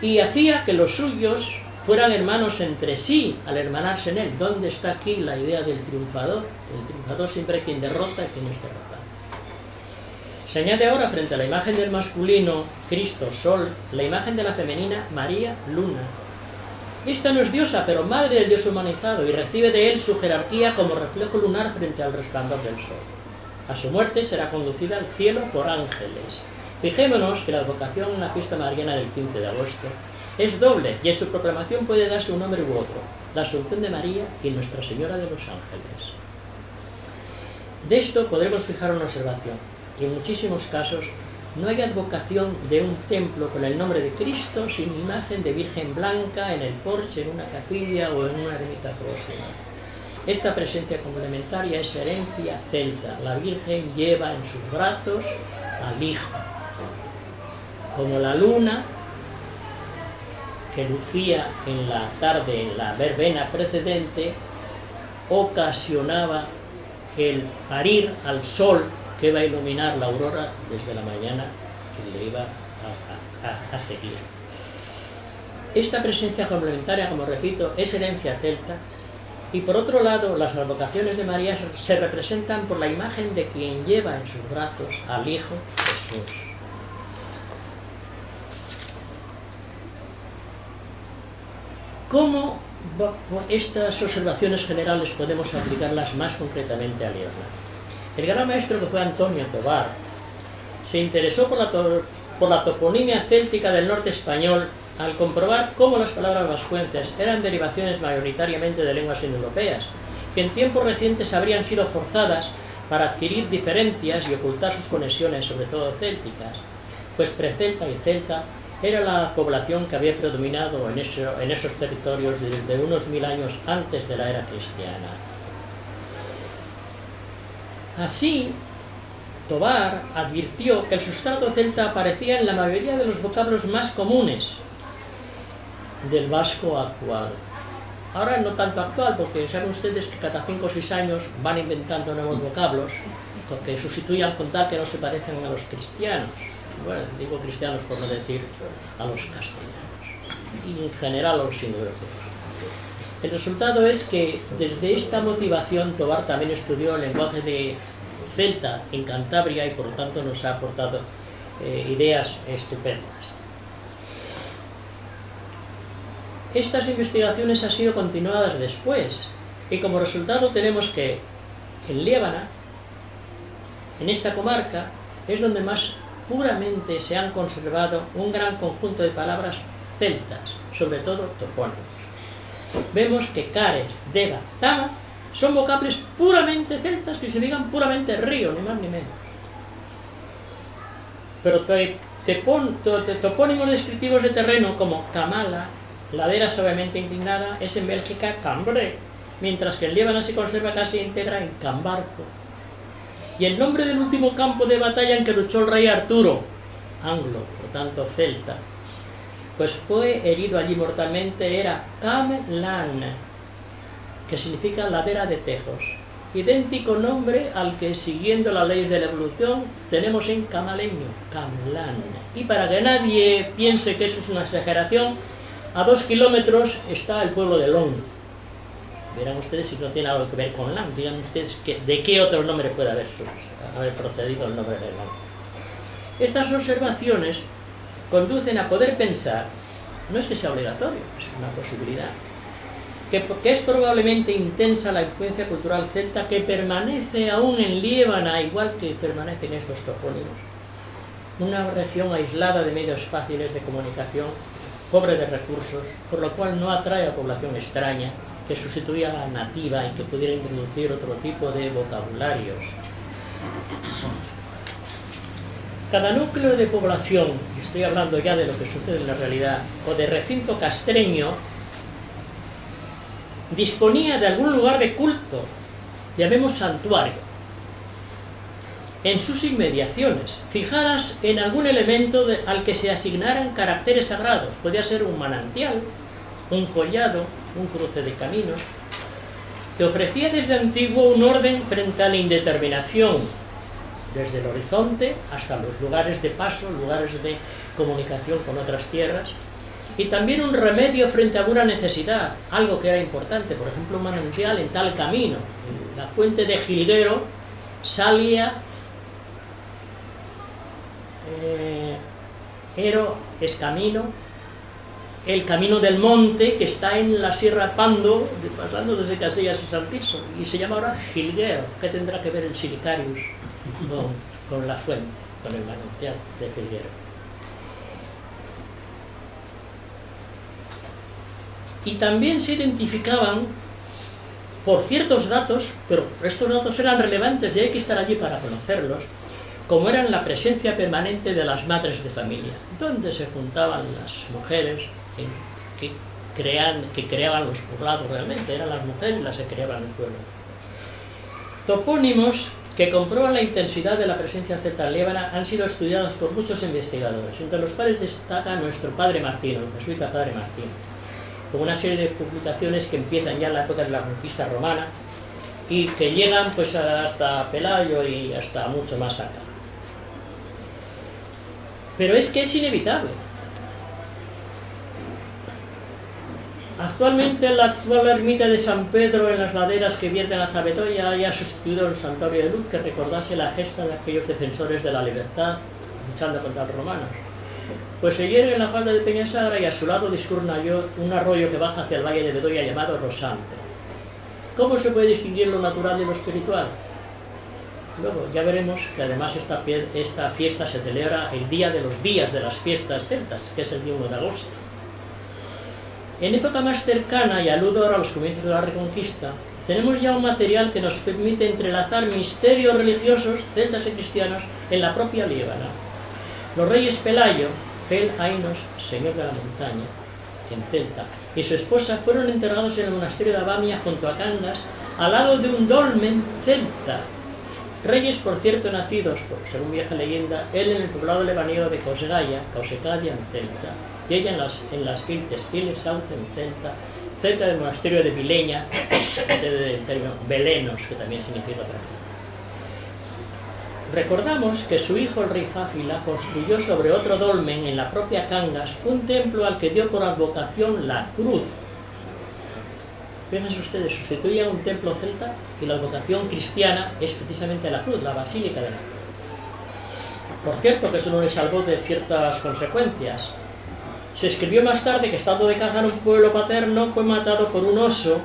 Y hacía que los suyos fueran hermanos entre sí, al hermanarse en él. ¿Dónde está aquí la idea del triunfador? El triunfador siempre es quien derrota y quien es derrotado. Se añade ahora frente a la imagen del masculino, Cristo, Sol, la imagen de la femenina, María, Luna, esta no es diosa, pero madre del Dios humanizado, y recibe de él su jerarquía como reflejo lunar frente al resplandor del sol. A su muerte será conducida al cielo por ángeles. Fijémonos que la advocación en la fiesta mariana del 15 de agosto es doble, y en su proclamación puede darse un nombre u otro, la Asunción de María y Nuestra Señora de los Ángeles. De esto podremos fijar una observación, y en muchísimos casos no hay advocación de un templo con el nombre de Cristo sin imagen de Virgen Blanca en el porche, en una capilla o en una ermita próxima. Esta presencia complementaria es herencia celta. La Virgen lleva en sus brazos al Hijo. Como la luna que lucía en la tarde, en la verbena precedente, ocasionaba el parir al sol que va a iluminar la aurora desde la mañana que le iba a, seguir. Esta presencia complementaria, como repito, es herencia celta y por otro lado las advocaciones de María se representan por la imagen de quien lleva en sus brazos al Hijo Jesús. ¿Cómo estas observaciones generales podemos aplicarlas más concretamente a Leonardo? El gran maestro que fue Antonio Tobar se interesó por la, toponimia céltica del norte español al comprobar cómo las palabras vascuences eran derivaciones mayoritariamente de lenguas indoeuropeas, que en tiempos recientes habrían sido forzadas para adquirir diferencias y ocultar sus conexiones, sobre todo célticas, pues precelta y celta era la población que había predominado en esos territorios desde unos mil años antes de la era cristiana. Así, Tobar advirtió que el sustrato celta aparecía en la mayoría de los vocablos más comunes del vasco actual. Ahora no tanto actual, porque saben ustedes que cada 5 o 6 años van inventando nuevos vocablos, porque sustituyan con tal que no se parecen a los cristianos. Bueno, digo cristianos por no decir a los castellanos. Y en general a los indoeuropeos. El resultado es que desde esta motivación Tobar también estudió el lenguaje de celta en Cantabria y por lo tanto nos ha aportado eh, ideas estupendas. Estas investigaciones han sido continuadas después y como resultado tenemos que en Líbana en esta comarca es donde más puramente se han conservado un gran conjunto de palabras celtas, sobre todo topónimos. Vemos que Cares, Deva, Tama son vocables puramente celtas que significan puramente río, ni más ni menos. Pero topónimos descriptivos de terreno como Kamala, ladera suavemente inclinada, es en Bélgica Cambre, mientras que el Líbano se conserva casi íntegra en Cambarco. Y el nombre del último campo de batalla en que luchó el rey Arturo, anglo, por tanto celta, pues fue herido allí mortalmente, era Camlan, que significa ladera de tejos. Idéntico nombre al que, siguiendo las leyes de la evolución, tenemos en camaleño, Camlan. Y para que nadie piense que eso es una exageración, a dos kilómetros está el pueblo de Long. Verán ustedes si no tiene algo que ver con Lang. Digan ustedes de qué otro nombre puede haber, haber procedido el nombre de Lang. Estas observaciones conducen a poder pensar, no es que sea obligatorio, es una posibilidad, que, es probablemente intensa la influencia cultural celta que permanece aún en Líbana, igual que permanecen estos topónimos. Una región aislada de medios fáciles de comunicación pobre de recursos, por lo cual no atrae a población extraña que sustituya a la nativa y que pudiera introducir otro tipo de vocabularios. Cada núcleo de población, estoy hablando ya de lo que sucede en la realidad, o de recinto castreño, disponía de algún lugar de culto, llamemos santuario, en sus inmediaciones, fijadas en algún elemento al que se asignaran caracteres sagrados. Podría ser un manantial, un collado, un cruce de caminos, que ofrecía desde antiguo un orden frente a la indeterminación, desde el horizonte hasta los lugares de paso, lugares de comunicación con otras tierras, y también un remedio frente a alguna necesidad, algo que era importante, por ejemplo un manantial en tal camino. La fuente de Gilguero salía eh, es camino, el camino del monte que está en la Sierra Pando, pasando desde Casillas a Saltiso, y se llama ahora Gilguero. ¿Qué tendrá que ver el Silicarius con, la fuente, con el manantial de Gilguero? Y también se identificaban por ciertos datos, pero estos datos eran relevantes y hay que estar allí para conocerlos, como eran la presencia permanente de las madres de familia, donde se juntaban las mujeres que, crean, que creaban los poblados realmente, eran las mujeres las que creaban el pueblo. Topónimos que comprueban la intensidad de la presencia celta lébana han sido estudiados por muchos investigadores, entre los cuales destaca nuestro padre Martín, el jesuita padre Martín, con una serie de publicaciones que empiezan ya en la época de la conquista romana y que llegan pues hasta Pelayo y hasta mucho más acá. Pero es que es inevitable. Actualmente la actual ermita de San Pedro en las laderas que vierten a Zabetoya ya ha sustituido el santuario de luz que recordase la gesta de aquellos defensores de la libertad luchando contra los romanos. Pues se yergue en la falda de Peñasagra y a su lado discurre un arroyo que baja hacia el valle de Bedoya llamado Rosante. ¿Cómo se puede distinguir lo natural de lo espiritual? Luego ya veremos que además esta, esta fiesta se celebra el día de los días de las fiestas celtas, que es el día 1 de agosto. En época más cercana, y aludo ahora a los comienzos de la Reconquista, tenemos ya un material que nos permite entrelazar misterios religiosos celtas y cristianos en la propia Líbana. Los reyes Pelayo, Pel Ainos, señor de la montaña, en Celta, y su esposa fueron enterrados en el monasterio de Abamia junto a Cangas, al lado de un dolmen celta, Reyes, por cierto, nacidos, según vieja leyenda, él en el poblado lebanero de Cosgaya, Causecadia en Celta, y ella en las, en las Iltes, en Celta, cerca del monasterio de Vileña, del término Belenos, que también significa otra Recordamos que su hijo el rey Jáfila construyó sobre otro dolmen en la propia Cangas un templo al que dio por advocación la cruz, Fíjense ustedes, sustituye un templo celta y la advocación cristiana es precisamente la cruz, la basílica de la cruz. Por cierto, que eso no le salvó de ciertas consecuencias. Se escribió más tarde que estando de caza en un pueblo paterno fue matado por un oso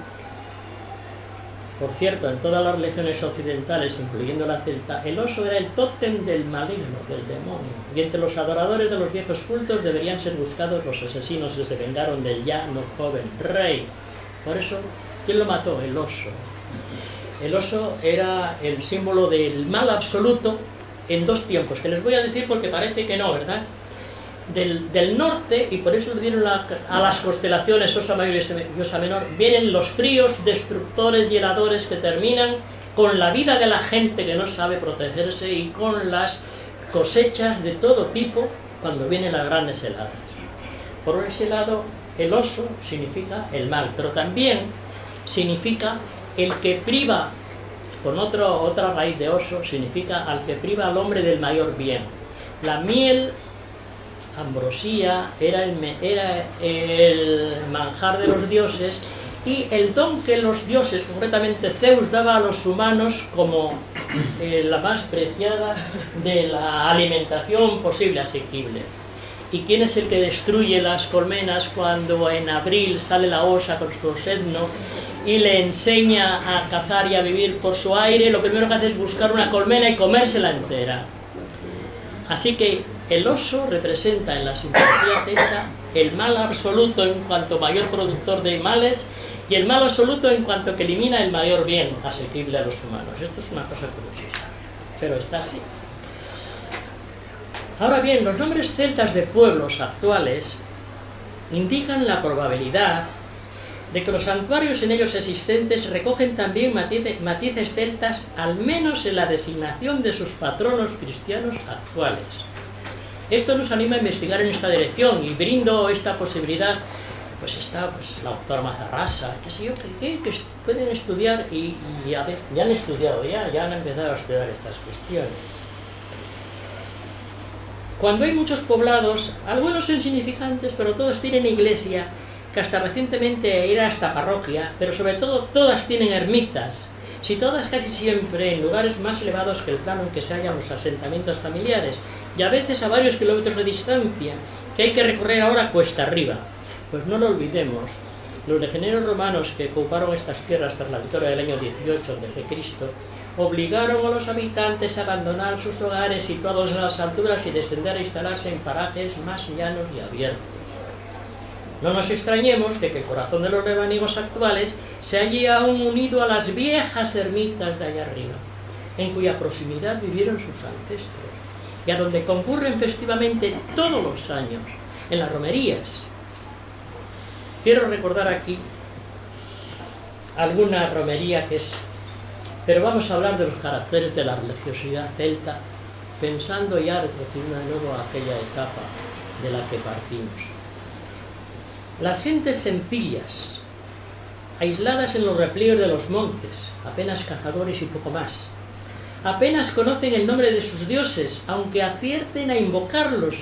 Por cierto, en todas las religiones occidentales, incluyendo la celta, el oso era el tótem del maligno, del demonio. Y entre los adoradores de los viejos cultos deberían ser buscados los asesinos que se vengaron del ya no joven rey. Por eso, ¿quién lo mató? El oso. El oso era el símbolo del mal absoluto en dos tiempos, que les voy a decir porque parece que no, ¿verdad? Del, norte, y por eso le dieron a las constelaciones Osa Mayor y Osa Menor, vienen los fríos, destructores y heladores que terminan con la vida de la gente que no sabe protegerse y con las cosechas de todo tipo cuando vienen las grandes heladas. Por ese lado, el oso significa el mal, pero también significa el que priva, con otro, otra raíz de oso, significa al que priva al hombre del mayor bien. La miel, ambrosía, era el, manjar de los dioses y el don que los dioses, concretamente Zeus, daba a los humanos como eh, la más preciada de la alimentación posible, asequible. ¿Y quién es el que destruye las colmenas cuando en abril sale la osa con su osedno y le enseña a cazar y a vivir por su aire? Lo primero que hace es buscar una colmena y comérsela entera. Así que el oso representa en la simbología celta el mal absoluto en cuanto mayor productor de males y el mal absoluto en cuanto que elimina el mayor bien asequible a los humanos. Esto es una cosa curiosísima, pero está así. Ahora bien, los nombres celtas de pueblos actuales indican la probabilidad de que los santuarios en ellos existentes recogen también matices celtas, al menos en la designación de sus patronos cristianos actuales. Esto nos anima a investigar en esta dirección y brindo esta posibilidad, pues está pues, la doctora Mazarrasa, qué sé yo, que, pueden estudiar y, ya han estudiado ya, ya han empezado a estudiar estas cuestiones. Cuando hay muchos poblados, algunos son insignificantes, pero todos tienen iglesia, que hasta recientemente era hasta parroquia, pero sobre todo todas tienen ermitas, situadas casi siempre en lugares más elevados que el plano en que se hallan los asentamientos familiares, y a veces a varios kilómetros de distancia, que hay que recorrer ahora cuesta arriba. Pues no lo olvidemos, los legionarios romanos que ocuparon estas tierras tras la victoria del año 18 Cristo obligaron a los habitantes a abandonar sus hogares situados en las alturas y descender a instalarse en parajes más llanos y abiertos. No nos extrañemos de que el corazón de los rebanigos actuales se halle aún unido a las viejas ermitas de allá arriba, en cuya proximidad vivieron sus ancestros, y a donde concurren festivamente todos los años, en las romerías. Quiero recordar aquí alguna romería que es pero vamos a hablar de los caracteres de la religiosidad celta, pensando ya retrocediendo de nuevo a aquella etapa de la que partimos. Las gentes sencillas, aisladas en los replieos de los montes, apenas cazadores y poco más, apenas conocen el nombre de sus dioses, aunque acierten a invocarlos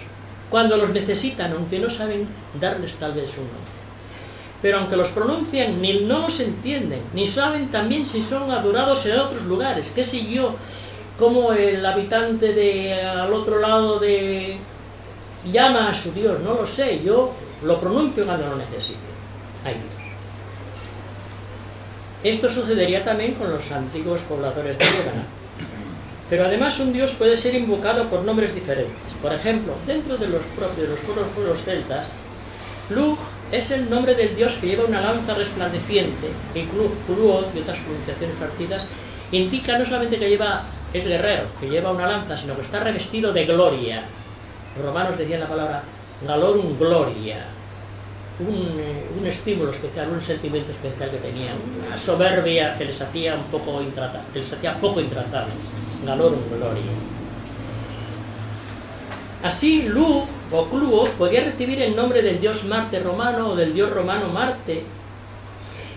cuando los necesitan, aunque no saben darles tal vez un nombre pero aunque los pronuncian, ni no los entienden, ni saben también si son adorados en otros lugares. ¿Qué sé yo? Como el habitante de al otro lado de llama a su Dios, no lo sé, yo lo pronuncio cuando lo necesito. Ay Dios. Esto sucedería también con los antiguos pobladores de Líbano. Pero además un dios puede ser invocado por nombres diferentes. Por ejemplo, dentro de los propios los pueblos celtas, Lug es el nombre del dios que lleva una lanza resplandeciente, y Cluot y otras pronunciaciones partidas, indica no solamente que lleva, es guerrero, que lleva una lanza, sino que está revestido de gloria. Los romanos decían la palabra galorum gloria, un, un, estímulo especial, un sentimiento especial que tenían, una soberbia que les hacía un poco intratable, que les hacía poco intratable, galorum gloria. Así, Lu o Cluo podía recibir el nombre del dios Marte romano o del dios romano Marte,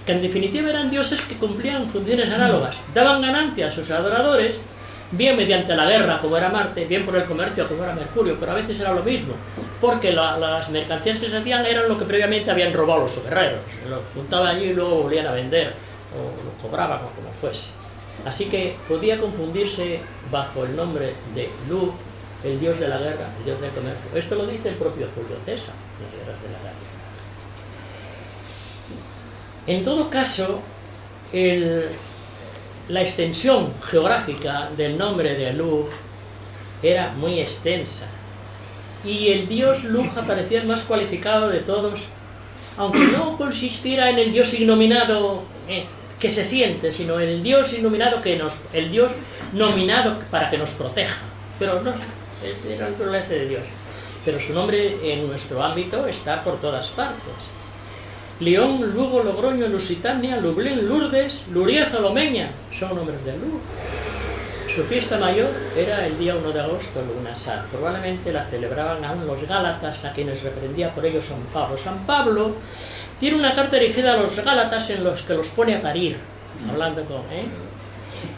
que en definitiva eran dioses que cumplían funciones análogas, daban ganancia a sus adoradores, bien mediante la guerra, como era Marte, bien por el comercio, como era Mercurio, pero a veces era lo mismo, porque las mercancías que se hacían eran lo que previamente habían robado los guerreros, lo juntaban allí y luego volvían a vender, o lo cobraban o como fuese. Así que podía confundirse bajo el nombre de Lu el dios de la guerra, el dios del comercio. Esto lo dice el propio Julio César, las guerras de la guerra. En todo caso, la extensión geográfica del nombre de Lug era muy extensa y el dios Lug aparecía el más cualificado de todos, aunque no consistiera en el dios ignominado eh, que se siente, sino el dios iluminado que nos, el dios nominado para que nos proteja. Pero no, era el problema de Dios. Pero su nombre en nuestro ámbito está por todas partes. León, Lugo, Logroño, Lusitania, Lublin, Lourdes, Lurieza, Lomeña, son nombres de Lugo. Su fiesta mayor era el día 1 de agosto, Luna Sar. Probablemente la celebraban aún los Gálatas, a quienes reprendía por ello San Pablo. San Pablo tiene una carta dirigida a los Gálatas en los que los pone a parir, hablando con... ¿eh?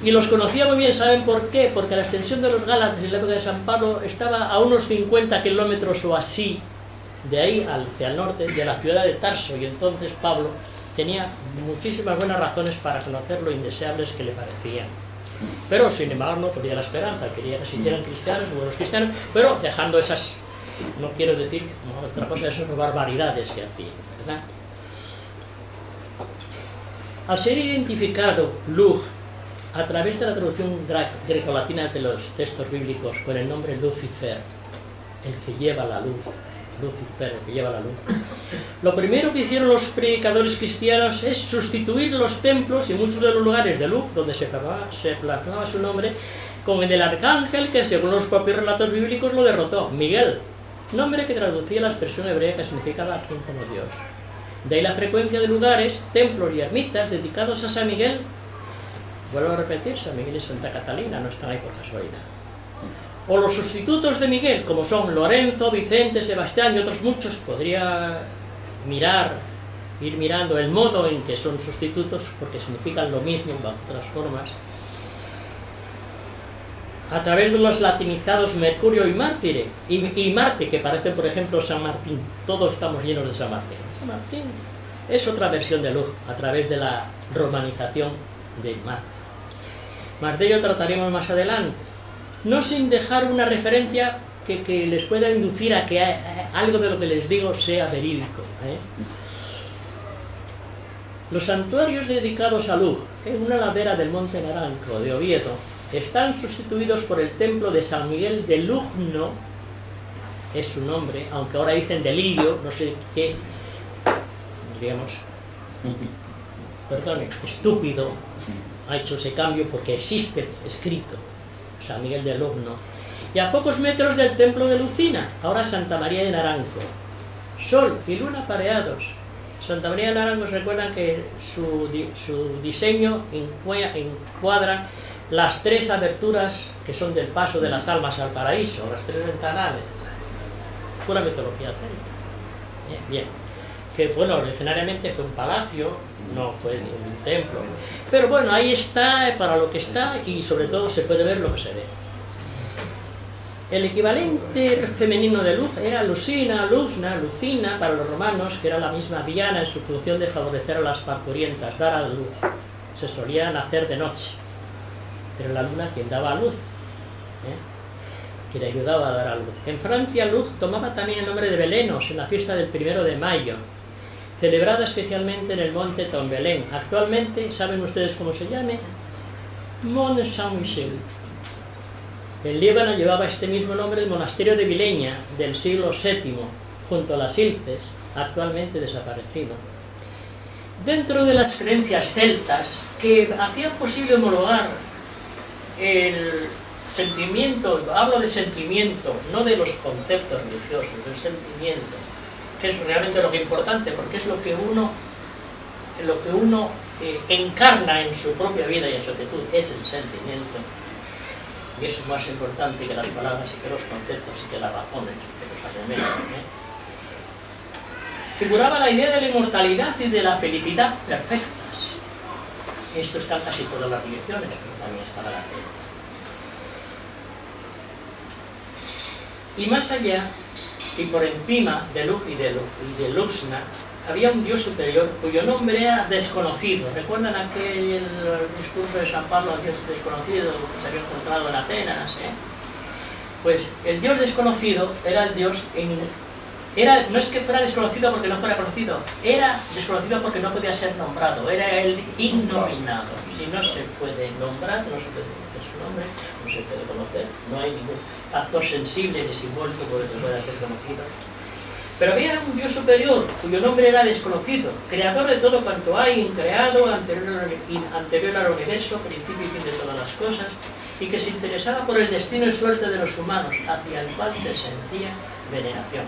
Y los conocía muy bien, ¿saben por qué? Porque la extensión de los Gálatas en la época de San Pablo estaba a unos 50 kilómetros o así de ahí hacia el norte, de la ciudad de Tarso, y entonces Pablo tenía muchísimas buenas razones para conocer lo indeseables que le parecían. Pero, sin embargo, no podía la esperanza, quería que se hicieran cristianos, buenos cristianos, pero dejando esas, no quiero decir otra cosa, esas barbaridades que hacían, ¿verdad? Al ser identificado Luz a través de la traducción grecolatina de los textos bíblicos con el nombre Lucifer, el que lleva la luz, Lucifer, el que lleva la luz. Lo primero que hicieron los predicadores cristianos es sustituir los templos y muchos de los lugares de luz donde se plasmaba, su nombre con el del arcángel que según los propios relatos bíblicos lo derrotó, Miguel, nombre que traducía la expresión hebrea que significaba quien como Dios. De ahí la frecuencia de lugares, templos y ermitas dedicados a San Miguel. Vuelvo a repetir, San Miguel y Santa Catalina no están ahí por casualidad o los sustitutos de Miguel, como son Lorenzo, Vicente, Sebastián y otros muchos, podría mirar, ir mirando el modo en que son sustitutos, porque significan lo mismo de otras formas, a través de los latinizados Mercurio y Mártire, y, Marte, que parece por ejemplo San Martín, todos estamos llenos de San Martín. Martín es otra versión de luz, a través de la romanización de Marte. Yo trataremos más adelante no sin dejar una referencia que, les pueda inducir a que algo de lo que les digo sea verídico. ¿eh? Los santuarios dedicados a Luz, en una ladera del Monte Naranjo de Oviedo, están sustituidos por el templo de San Miguel de Lugno, es su nombre, aunque ahora dicen delirio, no sé qué, estúpido, ha hecho ese cambio porque existe escrito San Miguel de Lugno, y a pocos metros del templo de Lucina, ahora Santa María de Naranjo. Sol y luna pareados. Santa María de Naranjo recuerdan que su, diseño encuadra las tres aberturas que son del paso de las almas al paraíso, las tres ventanales. Pura mitología Bien, bien. Que bueno, originariamente fue un palacio, no fue un templo. Pero bueno, ahí está para lo que está y sobre todo se puede ver lo que se ve. El equivalente femenino de luz era Lucina, Luzna, Lucina para los romanos, que era la misma Diana en su función de favorecer a las parturientas, dar a la luz. Se solían hacer de noche, pero la luna quien daba a luz, ¿eh? le ayudaba a dar a luz. En Francia, Luz tomaba también el nombre de Belenos en la fiesta del primero de mayo, celebrada especialmente en el monte Tombelén. Actualmente, ¿saben ustedes cómo se llame? Mont Saint-Michel. En Líbano llevaba este mismo nombre el monasterio de Vileña del siglo VII, junto a las Ilces, actualmente desaparecido. Dentro de las creencias celtas, que hacían posible homologar el sentimiento, hablo de sentimiento, no de los conceptos religiosos, del sentimiento, es realmente lo que es importante, porque es lo que uno, lo que uno eh, encarna en su propia vida y en su actitud, es el sentimiento. Y eso es más importante que las palabras y que los conceptos y que las razones, que los argumentos. ¿eh? Figuraba la idea de la inmortalidad y de la felicidad perfectas. Esto está casi todas las religiones, pero también está la fe. Y más allá, y por encima de Lux y de, Luxna había un dios superior cuyo nombre era desconocido. ¿Recuerdan aquel discurso de San Pablo al dios desconocido que se había encontrado en Atenas? Eh? Pues el dios desconocido era el dios era, no es que fuera desconocido porque no fuera conocido, era desconocido porque no podía ser nombrado, era el innominado. Si no se puede nombrar, no se puede conocer su nombre, puede conocer, no hay ningún factor sensible simbólico por el que pueda ser conocido. Pero había un Dios superior, cuyo nombre era desconocido, creador de todo cuanto hay, creado, anterior, anterior al universo, principio y fin de todas las cosas, y que se interesaba por el destino y suerte de los humanos, hacia el cual se sentía veneración.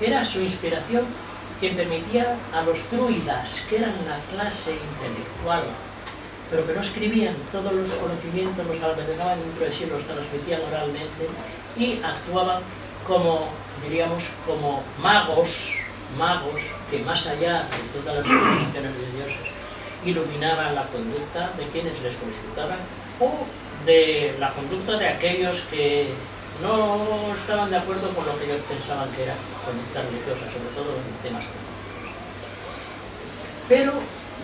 Era su inspiración quien permitía a los druidas, que eran una clase intelectual, pero que no escribían, todos los conocimientos los albergaban dentro de sí, los transmitían oralmente y actuaban como, diríamos, como magos, magos que más allá de todas las definiciones de dioses iluminaban la conducta de quienes les consultaban o de la conducta de aquellos que no estaban de acuerdo con lo que ellos pensaban que era conducta religiosa, sobre todo en temas políticos. Pero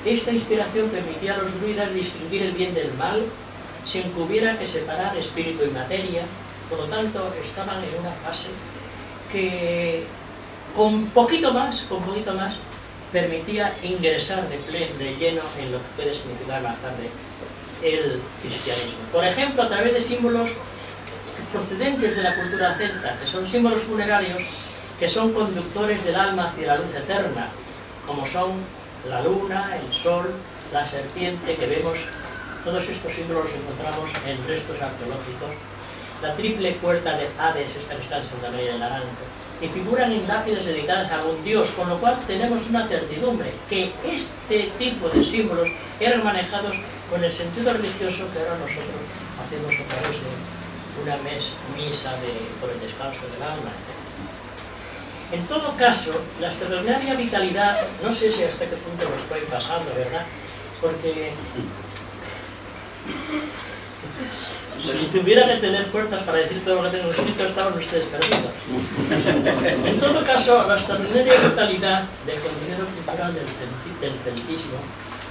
esta inspiración permitía a los druidas distinguir el bien del mal sin que hubiera que separar espíritu y materia, por lo tanto estaban en una fase que con poquito más, con poquito más, permitía ingresar de, pleno, de lleno en lo que puede significar más tarde el cristianismo. Por ejemplo, a través de símbolos procedentes de la cultura celta, que son símbolos funerarios que son conductores del alma hacia la luz eterna, como son la luna, el sol, la serpiente, que vemos, todos estos símbolos los encontramos en restos arqueológicos, la triple puerta de Hades, esta que está en Santa María de Naranjo, y figuran en lápidas dedicadas a un dios, con lo cual tenemos una certidumbre, que este tipo de símbolos eran manejados con el sentido religioso que ahora nosotros hacemos a través de una misa de, por el descanso del alma, En todo caso, la extraordinaria vitalidad, no sé si hasta qué punto lo estoy pasando, ¿verdad? Porque si tuviera que tener fuerzas para decir todo lo que tengo escrito, estaban ustedes perdidos. En todo caso, la extraordinaria vitalidad del contenido cultural del, celtismo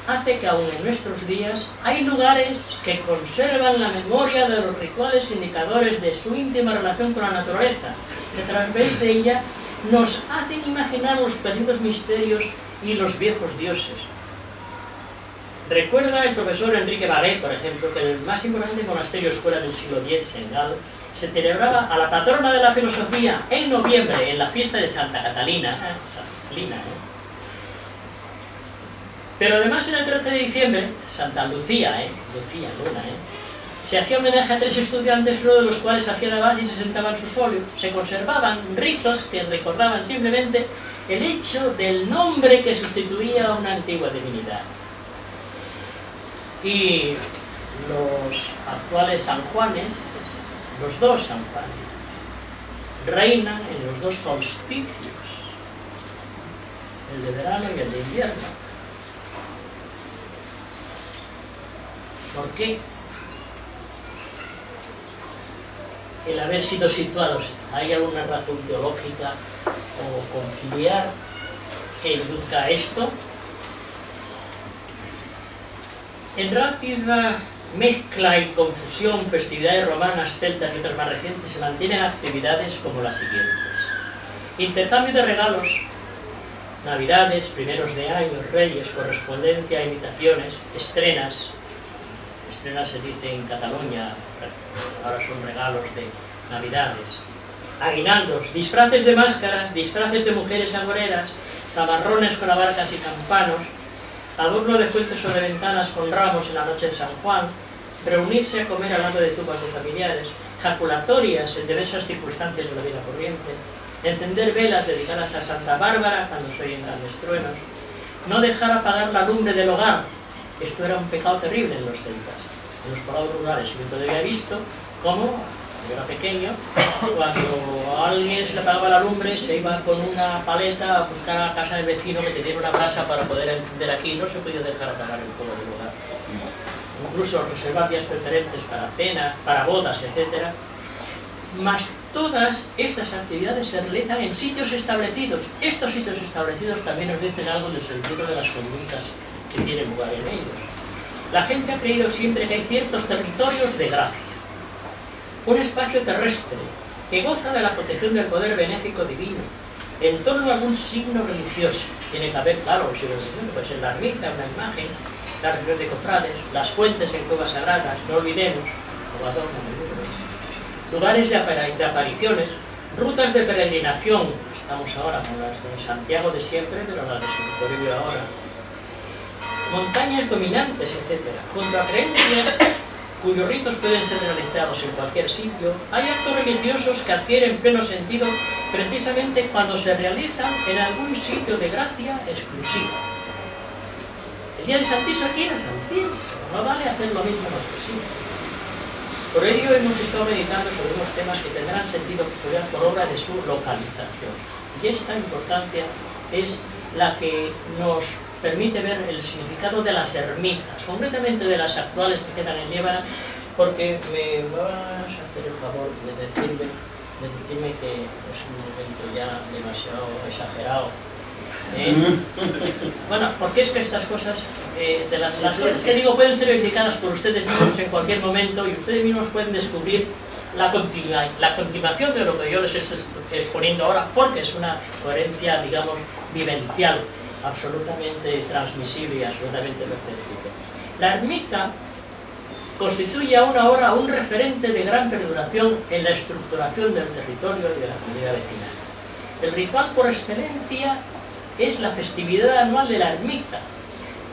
hace que aún en nuestros días hay lugares que conservan la memoria de los rituales indicadores de su íntima relación con la naturaleza, que a través de ella nos hacen imaginar los perdidos misterios y los viejos dioses. Recuerda el profesor Enrique Baguet, por ejemplo, que en el más importante monasterio escuela del siglo X en Gal se celebraba a la patrona de la filosofía en noviembre, en la fiesta de Santa Catalina, ¿eh? Santa Catalina, ¿eh? Pero además en el 13 de diciembre, Santa Lucía, ¿eh? Lucía, Luna, ¿eh? Se hacía homenaje a tres estudiantes, uno de los cuales hacía la base y se sentaba en su solio. Se conservaban ritos que recordaban simplemente el hecho del nombre que sustituía a una antigua divinidad. Y los actuales San Juanes, los dos San Juanes, reinan en los dos solsticios, el de verano y el de invierno. ¿Por qué? El haber sido situados, ¿hay alguna razón teológica o conciliar que induzca a esto? En rápida mezcla y confusión, festividades romanas, celtas y otras más recientes, se mantienen actividades como las siguientes. Intercambio de regalos, navidades, primeros de año, reyes, correspondencia, invitaciones, estrenas, se dice en Cataluña, ahora son regalos de navidades, aguinaldos, disfraces de máscaras, disfraces de mujeres agoreras, tamarrones con abarcas y campanos, adorno de fuentes sobre ventanas con ramos en la noche de San Juan, reunirse a comer al lado de tumbas de familiares, jaculatorias en diversas circunstancias de la vida corriente, encender velas dedicadas a Santa Bárbara cuando se oyen grandes truenos, no dejar apagar la lumbre del hogar, esto era un pecado terrible en los celtas en los poblados rurales. Yo todavía he visto cómo, yo era pequeño, cuando a alguien se le apagaba la lumbre, se iba con una paleta a buscar a la casa del vecino que tenía una brasa para poder encender aquí. No se podía dejar apagar el fuego del lugar. Incluso reservar días preferentes para cenas, para bodas, etc. Más todas estas actividades se realizan en sitios establecidos. Estos sitios establecidos también nos dicen algo del sentido de las conductas que tienen lugar en ellos. La gente ha creído siempre que hay ciertos territorios de gracia. Un espacio terrestre que goza de la protección del poder benéfico divino, en torno a algún signo religioso. Tiene que haber, claro, un signo religioso, puede ser la ermita, una imagen, la reunión de cofrades, las fuentes en cuevas sagradas, no olvidemos, lugares de, apariciones, rutas de peregrinación, estamos ahora con las de Santiago de siempre, pero las de Toribio ahora, montañas dominantes, etc. Junto a creencias cuyos ritos pueden ser realizados en cualquier sitio, hay actos religiosos que adquieren pleno sentido precisamente cuando se realizan en algún sitio de gracia exclusiva. El día de Santiso aquí era no vale hacer lo mismo que sí. Por ello hemos estado meditando sobre unos temas que tendrán sentido peculiar por obra de su localización. Y esta importancia es la que nos permite ver el significado de las ermitas, concretamente de las actuales que quedan en Llévara, porque me vas a hacer el favor de decirme, de decirme que es un momento ya demasiado exagerado. ¿eh? bueno, porque es que estas cosas, eh, de las, cosas que digo pueden ser verificadas por ustedes mismos en cualquier momento y ustedes mismos pueden descubrir la, la continuación de lo que yo les estoy exponiendo ahora, porque es una coherencia, digamos, vivencial absolutamente transmisible y absolutamente perceptible. La ermita constituye aún ahora un referente de gran perduración en la estructuración del territorio y de la comunidad vecinal. El ritual por excelencia es la festividad anual de la ermita,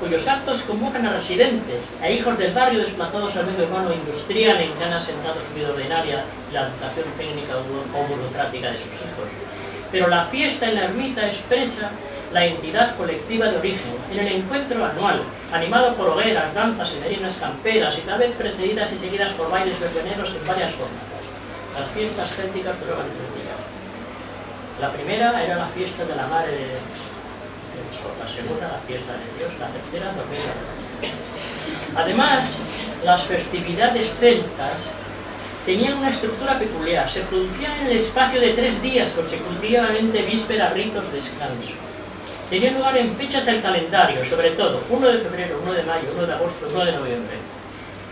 cuyos actos convocan a residentes, a hijos del barrio desplazados al medio urbano industrial en asentado su vida ordinaria la educación técnica o burocrática de sus hijos. Pero la fiesta en la ermita expresa la entidad colectiva de origen, en el encuentro anual, animado por hogueras, danzas y merinas camperas, y tal vez precedidas y seguidas por bailes verbeneros en varias formas. Las fiestas célticas duraban tres días. La primera era la fiesta de la Madre de Dios, la segunda la fiesta de Dios, la tercera dormir la Además, las festividades celtas tenían una estructura peculiar, se producían en el espacio de tres días consecutivamente víspera, ritos, descanso tenía lugar en fechas del calendario, sobre todo 1 de febrero, 1 de mayo, 1 de agosto, 1 de noviembre,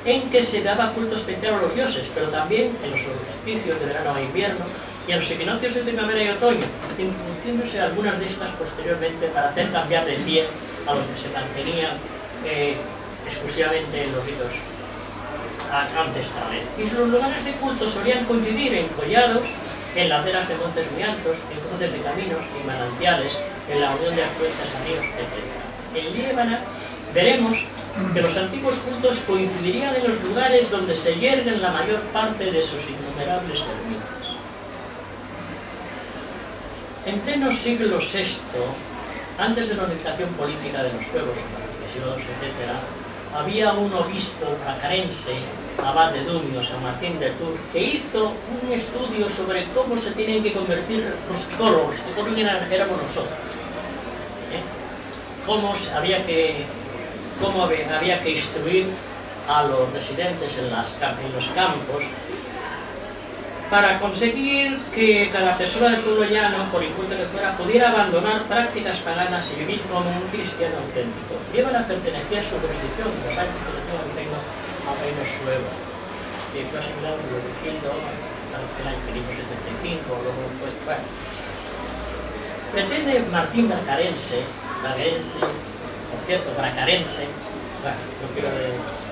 en que se daba culto especial a los dioses, pero también en los solsticios de verano e invierno y en los equinoccios de primavera y otoño, introduciéndose algunas de estas posteriormente para hacer cambiar de pie a que se mantenía eh, exclusivamente en los ritos ancestrales. Y los lugares de culto solían coincidir en collados, en laderas de montes muy altos, en cruces de caminos y manantiales, en la unión de afluentes amigos, etc. En Líbana veremos que los antiguos cultos coincidirían en los lugares donde se yerguen la mayor parte de sus innumerables ermitas. En pleno siglo VI, antes de la unificación política de los suevos, etc., había un obispo bracarense, abad de Dumio, San Martín de Tours, que hizo un estudio sobre cómo se tienen que convertir rusticoros, rusticoros éramos nosotros, ¿eh? cómo, había que, cómo había que instruir a los residentes en los campos para conseguir que cada persona del pueblo llano, por inculto que fuera, pudiera abandonar prácticas paganas y vivir como un cristiano auténtico. Llevan a pertenecer a su jurisdicción, los años que al reino suevo, que fue asignado diciendo al año 575, luego pues, bueno. Pretende Martín Bracarense, Bracarense, por cierto, Bracarense, bueno, no quiero decir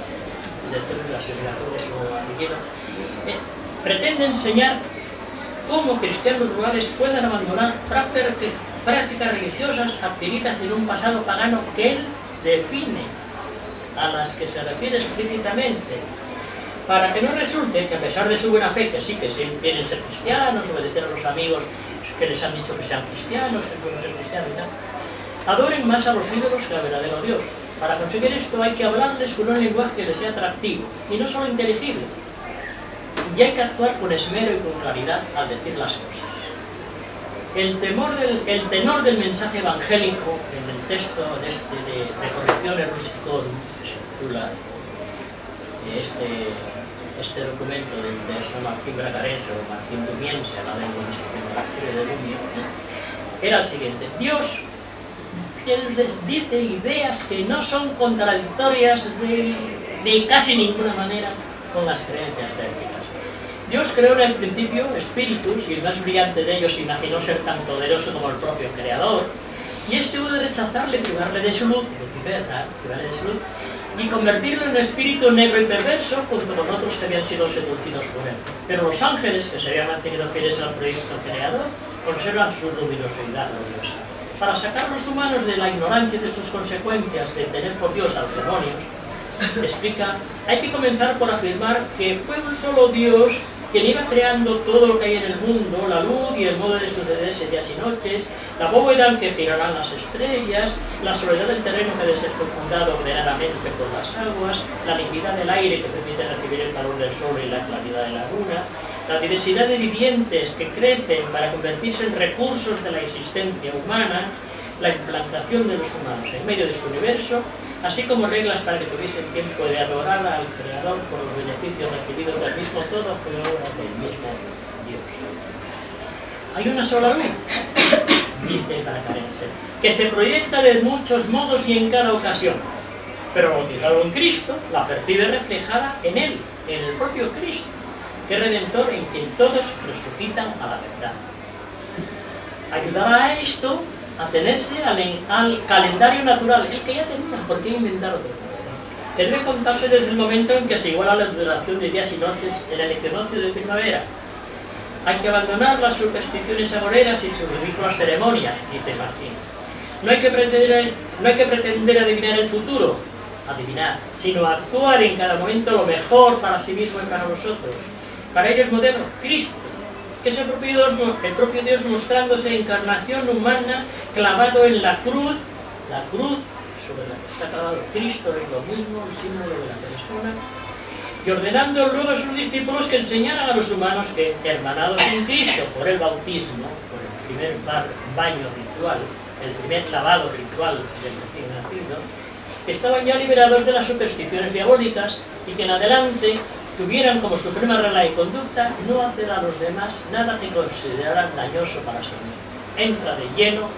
la asimilación de su apellido, eh, pretende enseñar cómo cristianos rurales puedan abandonar prácticas religiosas adquiridas en un pasado pagano que él define, a las que se refiere explícitamente, para que no resulte que a pesar de su buena fe, que sí que quieren ser cristianos, obedecer a los amigos que les han dicho que sean cristianos, que pueden ser cristianos y tal, adoren más a los ídolos que al verdadero Dios. Para conseguir esto hay que hablarles con un lenguaje que les sea atractivo y no solo inteligible, y hay que actuar con esmero y con claridad al decir las cosas. El, del, tenor del mensaje evangélico en el texto de, este, de, de Correcciones Rusticorum, que se titula eh, este, este documento de, de San Martín Bragarense o Martín Dumiense, a la lengua de de Dumio, era el siguiente. Dios dice ideas que no son contradictorias de, de casi ninguna manera con las creencias técnicas. Dios creó en el principio espíritus y el más brillante de ellos imaginó ser tan poderoso como el propio creador y este hubo de rechazarle, privarle de su luz, privarle de su luz y convertirlo en un espíritu negro y perverso junto con otros que habían sido seducidos por él. Pero los ángeles, que se habían mantenido fieles al proyecto creador, conservan su luminosidad gloriosa. Para sacar los humanos de la ignorancia de sus consecuencias de tener por Dios a los demonios, explica, hay que comenzar por afirmar que fue un solo Dios quien iba creando todo lo que hay en el mundo, la luz y el modo de sucederse días y noches, la bóveda en que girarán las estrellas, la soledad del terreno que debe ser fecundado ordenadamente por las aguas, la liquidez del aire que permite recibir el calor del sol y la claridad de la luna, la diversidad de vivientes que crecen para convertirse en recursos de la existencia humana, la implantación de los humanos en medio de su universo así como reglas para que tuviesen tiempo de adorar al Creador por los beneficios recibidos del mismo todo obra del mismo Dios. Hay una sola luz, dice Paracarense, que se proyecta de muchos modos y en cada ocasión, pero bautizado en Cristo, la percibe reflejada en Él, en el propio Cristo, que es Redentor en quien todos resucitan a la verdad. Ayudará a esto atenerse al, al calendario natural, el que ya tenían, ¿por qué inventar otro? Debe contarse desde el momento en que se iguala la duración de días y noches en el equinoccio de primavera. Hay que abandonar las supersticiones agoreras y sus ridículas ceremonias, dice Martín. No hay, que pretender, no hay que pretender adivinar el futuro, adivinar, sino actuar en cada momento lo mejor para sí mismo y para nosotros. Para ello es moderno Cristo, que es el propio, Dios, mostrándose encarnación humana clavado en la cruz, la cruz sobre la que está clavado Cristo es lo mismo, el símbolo de la persona, y ordenando luego a sus discípulos que enseñaran a los humanos que, hermanados en Cristo por el bautismo, por el primer baño ritual, el primer lavado ritual del recién nacido, estaban ya liberados de las supersticiones diabólicas y que en adelante tuvieran como suprema regla de conducta no hacer a los demás nada que consideraran dañoso para sí mismos. Entra de lleno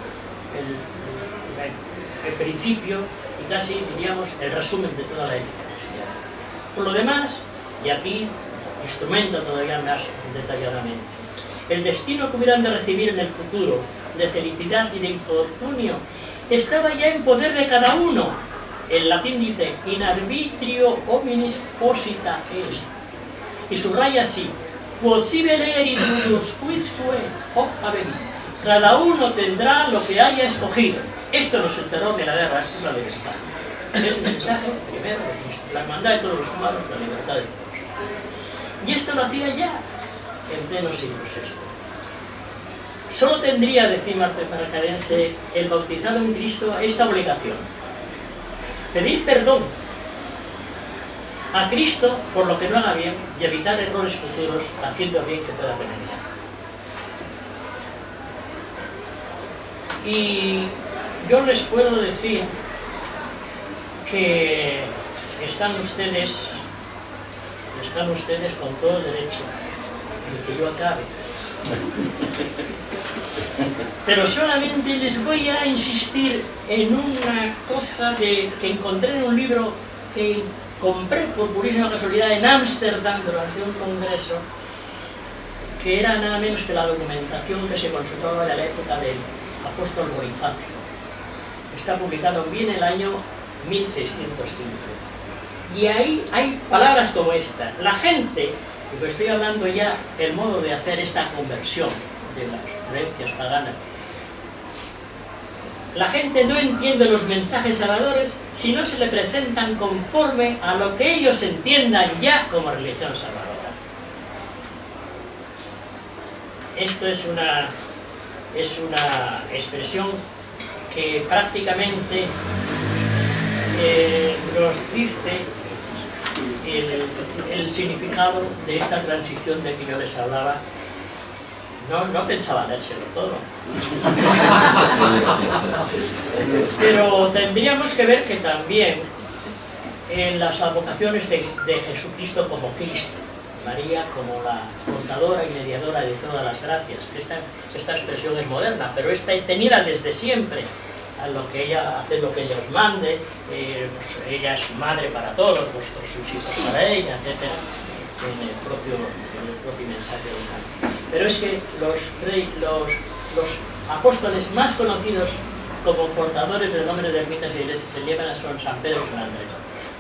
el, el, principio y casi diríamos el resumen de toda la ética cristiana. Por lo demás, y aquí instrumenta todavía más detalladamente, el destino que hubieran de recibir en el futuro de felicidad y de infortunio estaba ya en poder de cada uno el latín dice, in arbitrio hominis posita est. Y subraya así, possibile erit quisque hoc avenit. Cada uno tendrá lo que haya escogido. Esto no es el terror de la guerra, esto es la libertad. Es el mensaje primero de Cristo, la hermandad de todos los humanos, la libertad de todos. Y esto lo hacía ya en pleno siglo VI. Solo tendría, decía Marte Paracadense, el bautizado en Cristo esta obligación, pedir perdón a Cristo por lo que no haga bien y evitar errores futuros haciendo bien que pueda remediar. Y yo les puedo decir que están ustedes están ustedes con todo el derecho de que yo acabe pero solamente les voy a insistir en una cosa que encontré en un libro que compré por purísima casualidad en Ámsterdam durante un congreso, que era nada menos que la documentación que se consultaba de la época del apóstol Bonifacio. Está publicado bien en el año 1605. Y ahí hay palabras como esta. La gente, y estoy hablando ya el modo de hacer esta conversión de las creencias paganas, la gente no entiende los mensajes salvadores si no se le presentan conforme a lo que ellos entiendan ya como religión salvadora. Esto es una, es una expresión que prácticamente eh, nos dice el, el significado de esta transición de que yo les hablaba no, no pensaba dárselo todo. Pero tendríamos que ver que también en las advocaciones de, Jesucristo como Cristo, María como la contadora y mediadora de todas las gracias. Esta, esta expresión es moderna, pero esta es tenida desde siempre. A lo que ella hace lo que ella os mande, eh, pues ella es madre para todos, vosotros sus hijos para ella, etc. en el propio, en el propio mensaje de Pero es que los, los, los apóstoles más conocidos como portadores del nombre de ermitas y iglesias se llevan son San Pedro y San Andrés.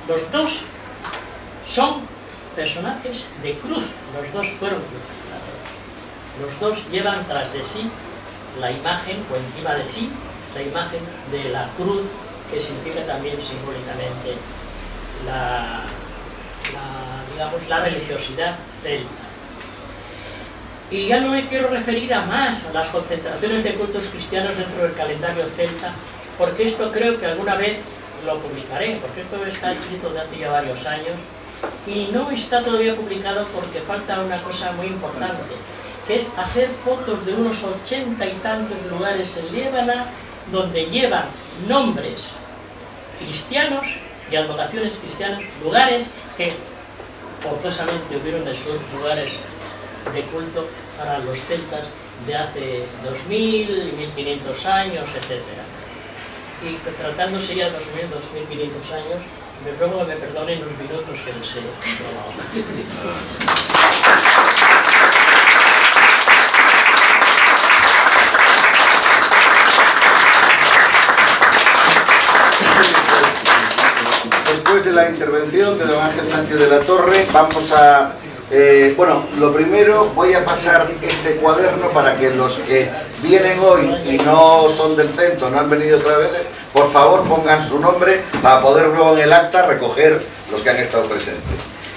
Los dos son personajes de cruz, los dos fueron crucificados. Los dos llevan tras de sí la imagen, o encima de sí, la imagen de la cruz, que significa también simbólicamente la, digamos, la religiosidad celta. Y ya no me quiero referir a más a las concentraciones de cultos cristianos dentro del calendario celta, porque esto creo que alguna vez lo publicaré, porque esto está escrito de hace ya varios años, y no está todavía publicado porque falta una cosa muy importante, que es hacer fotos de unos ochenta y tantos lugares en Líbana donde llevan nombres cristianos y advocaciones cristianas, lugares que forzosamente hubieron de ser lugares de culto para los celtas de hace 2000, 1500 años, etc. Y tratándose ya de 2000, 2500 años, me ruego que me perdonen los minutos que les he. Después de la intervención de don Ángel Sánchez de la Torre, vamos a... Eh, bueno, lo primero voy a pasar este cuaderno para que los que vienen hoy y no son del centro, no han venido otra vez, por favor pongan su nombre para poder luego en el acta recoger los que han estado presentes.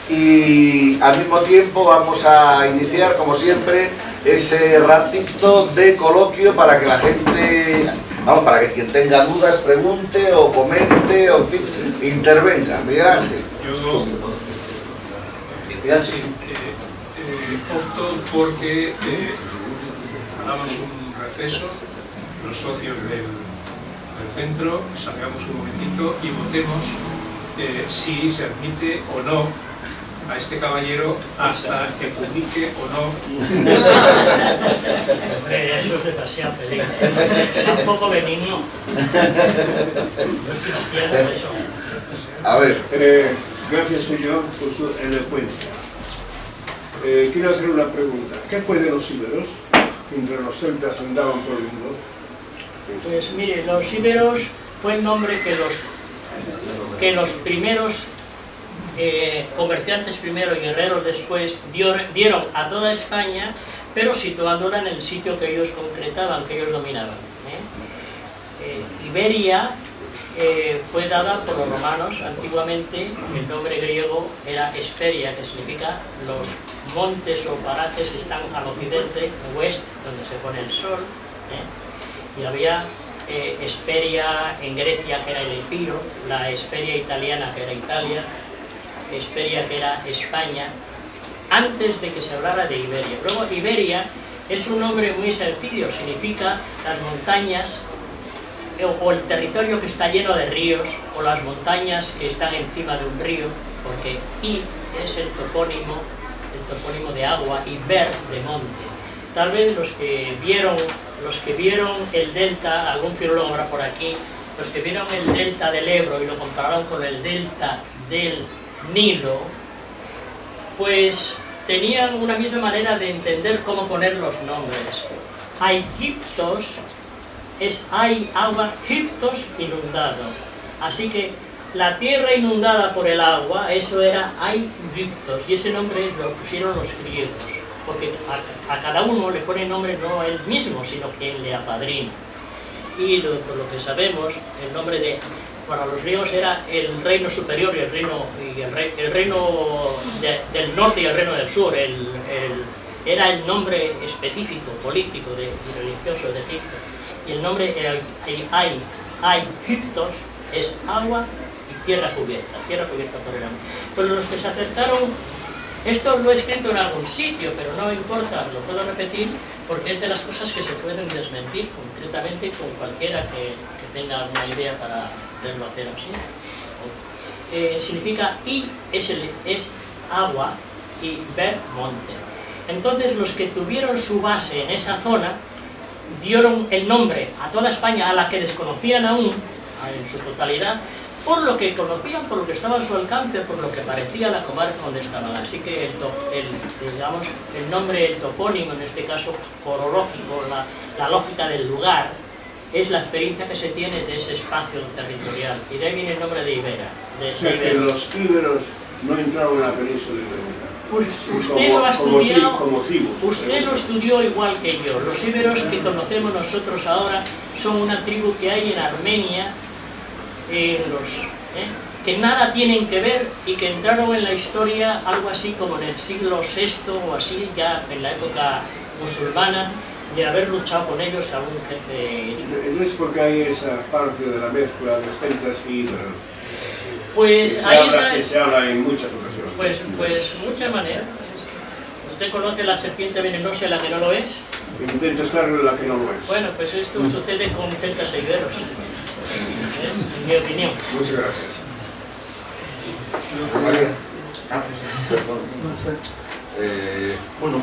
Y al mismo tiempo vamos a iniciar, como siempre, ese ratito de coloquio para que la gente, vamos, para que quien tenga dudas pregunte o comente o en fin, intervenga. Miguel Ángel. Opto porque eh, hagamos un receso, los socios del centro, salgamos un momentito y votemos eh, si se admite o no a este caballero hasta que publique o no. eso es demasiado feliz. Es un poco benigno. No es cristiano eso. A ver. Eh, gracias, soy yo, por su elocuencia. Eh, quiero hacer una pregunta. ¿Qué fue de los íberos? Mientras los celtas andaban por el mundo. Pues mire, los íberos fue el nombre que los, que los primeros eh, comerciantes primero y guerreros después dieron a toda España, pero situándola en el sitio que ellos concretaban, que ellos dominaban. ¿eh? Iberia fue dada por los romanos, antiguamente el nombre griego era Esperia, que significa los montes o parajes que están al occidente, west, donde se pone el sol, y había eh, Esperia en Grecia, que era el Epiro, la Esperia italiana, que era Italia, Esperia, que era España, antes de que se hablara de Iberia. Luego, Iberia es un nombre muy sencillo, significa las montañas eh, o el territorio que está lleno de ríos, o las montañas que están encima de un río, porque I es el topónimo, topónimo de agua, y Ver de monte. Tal vez los que vieron los que vieron el delta, algún filólogo habrá por aquí, los que vieron el delta del Ebro y lo compararon con el delta del Nilo, pues tenían una misma manera de entender cómo poner los nombres. Egiptos es hay agua, Egiptos inundado. Así que la tierra inundada por el agua, eso era Egiptos, y ese nombre lo pusieron los griegos porque a, cada uno le pone nombre no él mismo, sino quien le apadrina. Y lo, por lo que sabemos, el nombre de, para los griegos era el reino superior y el reino, y el, reino del norte y el reino del sur, era el nombre específico, político de, y religioso de Egipto. Y el nombre Ay, Egiptos es agua tierra cubierta, tierra cubierta por el agua. Pero los que se acercaron esto lo he escrito en algún sitio, pero no importa, lo puedo repetir porque es de las cosas que se pueden desmentir concretamente con cualquiera que, tenga alguna idea para verlo hacer así. Eh, significa I es, es agua y ver monte. Entonces los que tuvieron su base en esa zona dieron el nombre a toda España, a la que desconocían aún, en su totalidad, por lo que conocían, por lo que estaba a su alcance, por lo que parecía la comarca donde estaban. Así que el, digamos, el nombre, el topónimo, en este caso corológico, la, la lógica del lugar, es la experiencia que se tiene de ese espacio territorial. Y de ahí viene el nombre de Ibera. De, o sea, que los íberos no entraron en la península ibérica. Pues usted lo ha estudiado, usted lo estudió igual que yo. Los íberos que conocemos nosotros ahora son una tribu que hay en Armenia, en los, ¿eh? que nada tienen que ver y que entraron en la historia algo así como en el siglo VI o así, ya en la época musulmana, de haber luchado con ellos algún jefe... No es porque hay esa parte de la mezcla de celtas y íberos. Pues que ahí se habla, que se habla en muchas ocasiones. Pues, pues muchas maneras. ¿Usted conoce la serpiente venenosa la que no lo es? Intento estar en la que no lo es. Bueno, pues esto sucede con celtas e iberos. En mi opinión. Muchas gracias. María. Ah, perdón. Eh, bueno,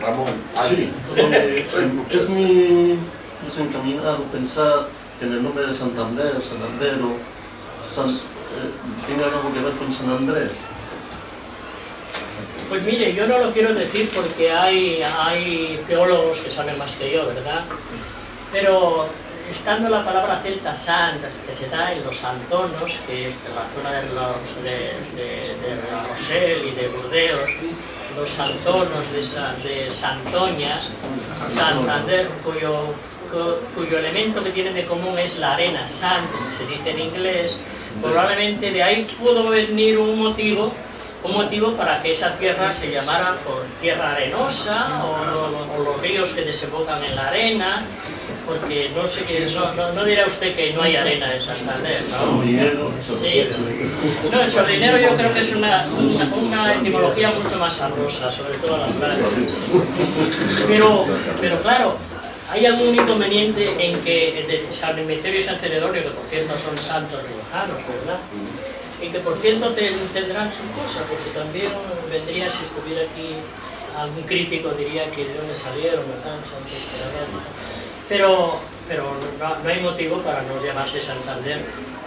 Ramón. Sí, eh, es muy desencaminado pensar que en el nombre de Santander, Sanandero, San, eh, tiene algo que ver con San Andrés. Pues mire, yo no lo quiero decir porque hay, hay teólogos que saben más que yo, ¿verdad? Pero estando la palabra celta sant, que se da en los antonos, que es la zona de, los, de, de, Rosell y de Burdeos, los santonos de, de Santoñas, Santander, cuyo, cuyo elemento que tienen de común es la arena, sand, se dice en inglés, probablemente de ahí pudo venir un motivo un motivo para que esa tierra se llamara por tierra arenosa o, o los ríos que desembocan en la arena porque no sé que no, no, dirá usted que no hay arena en Santander, ¿no? Sí. No, el sardinero yo creo que es una, una, etimología mucho más sabrosa, sobre todo las playas. Pero, pero claro, hay algún inconveniente en que de San Emeterio y San Celedonio, que por cierto son santos riojanos, ¿verdad? Y que por cierto tendrán sus cosas, porque también vendría si estuviera aquí algún crítico diría que de dónde salieron, ¿verdad? Pero, pero no, hay motivo para no llamarse Santander,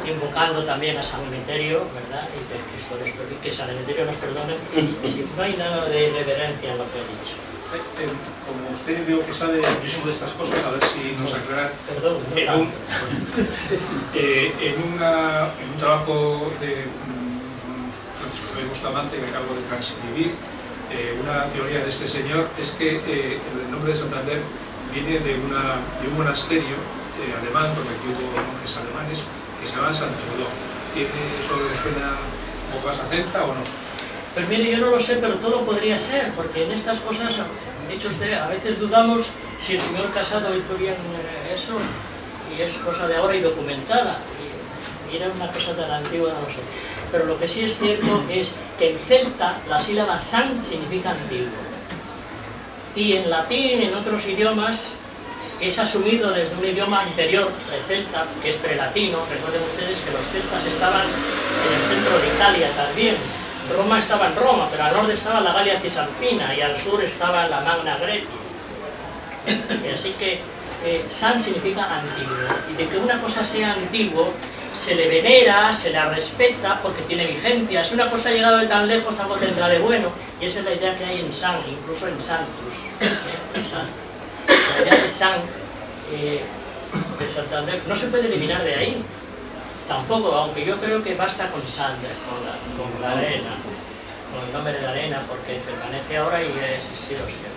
invocando también a San Emeterio, ¿verdad? Y que, nos, que San Emeterio nos perdone, si no hay nada de reverencia en lo que he dicho. Eh, eh, como usted veo que sabe muchísimo de estas cosas, a ver si nos aclara. Perdón, en, un, eh, en, una, en un trabajo de Francisco Bustamante que acabo de transcribir, eh, una teoría de este señor es que eh, el nombre de Santander viene de, de un monasterio eh, alemán, porque aquí hubo monjes alemanes, que se llama Santo ¿Tiene ¿Eso le suena un poco a celta o no? Pues mire, yo no lo sé, pero todo podría ser, porque en estas cosas, usted, a veces dudamos si el señor Casado hizo bien eh, eso, y es cosa de ahora y documentada, y era una cosa tan antigua, no lo sé. Pero lo que sí es cierto es que en celta la sílaba san significa antiguo y en latín, en otros idiomas, es asumido desde un idioma anterior, el celta, que es prelatino. Recuerden ustedes que los celtas estaban en el centro de Italia también. Roma estaba en Roma, pero al norte estaba la Galia Cisalpina y al sur estaba la Magna Grecia. Así que eh, san significa antiguo. Y de que una cosa sea antiguo se le venera, se la respeta porque tiene vigencia. Si una cosa ha llegado de tan lejos, algo tendrá de bueno. Y esa es la idea que hay en San, incluso en Santus. ¿eh? La idea de San, eh, de Santander, no se puede eliminar de ahí. Tampoco, aunque yo creo que basta con Sander, con la, con la arena, con el nombre de la arena, porque permanece ahora y ha existido siempre.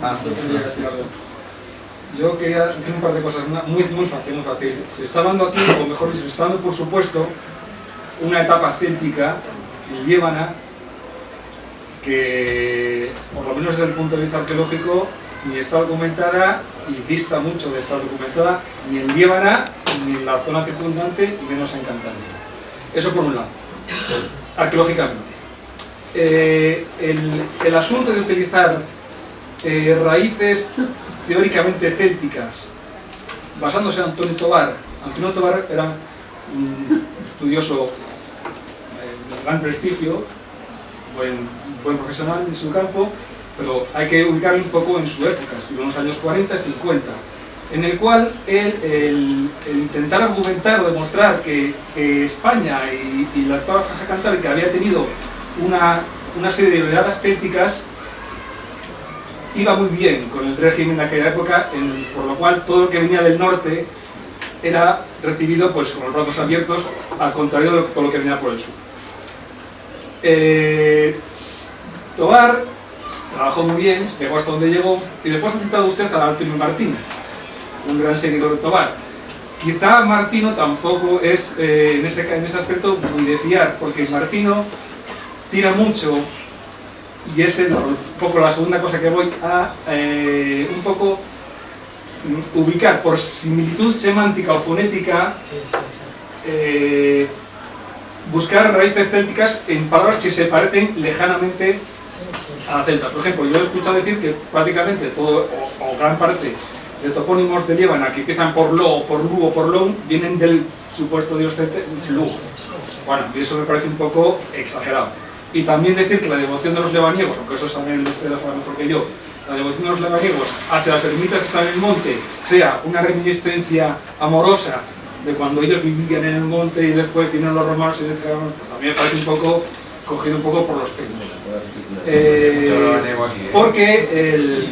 Ah, yo quería decir un par de cosas, muy, muy fácil, muy fácil. Se está dando aquí, o mejor dicho, se está dando por supuesto, una etapa céltica, liébana, que, por lo menos desde el punto de vista arqueológico, ni está documentada y dista mucho de estar documentada ni en Líbana, ni en la zona circundante, y menos en Cantabria. Eso por un lado, arqueológicamente. Eh, el, el, asunto de utilizar eh, raíces teóricamente célticas, basándose en Antonio Tobar. Antonio Tobar era un estudioso eh, de gran prestigio, buen, profesional en su campo, pero hay que ubicarlo un poco en su época, en los años 40 y 50. en el cual él, el, intentar argumentar o demostrar que, España y, la actual Franja Cantábrica había tenido una, serie de oleadas célticas iba muy bien con el régimen de aquella época, por lo cual todo lo que venía del norte era recibido pues, con los brazos abiertos, al contrario de todo lo que venía por el sur. Eh, Tobar trabajó muy bien, llegó hasta donde llegó, y después ha citado usted a Antonio Martín, un gran seguidor de Tobar. Quizá Martino tampoco es eh, en, ese, en ese aspecto muy de fiar, porque Martino tira mucho y es un poco la segunda cosa que voy a eh, un poco ubicar por similitud semántica o fonética eh, buscar raíces célticas en palabras que se parecen lejanamente a la celta. Por ejemplo, yo he escuchado decir que prácticamente todo o, gran parte de topónimos de Líbana que empiezan por lo, por lu o por lon vienen del supuesto dios celta Lu. Bueno, y eso me parece un poco exagerado. Y también decir que la devoción de los lebaniegos, aunque eso saben ustedes mejor que yo, la devoción de los lebaniegos hacia las ermitas que están en el monte sea una reminiscencia amorosa de cuando ellos vivían en el monte y después vinieron los romanos y les pues también me parece un poco cogido un poco por los pelos. Eh, porque el,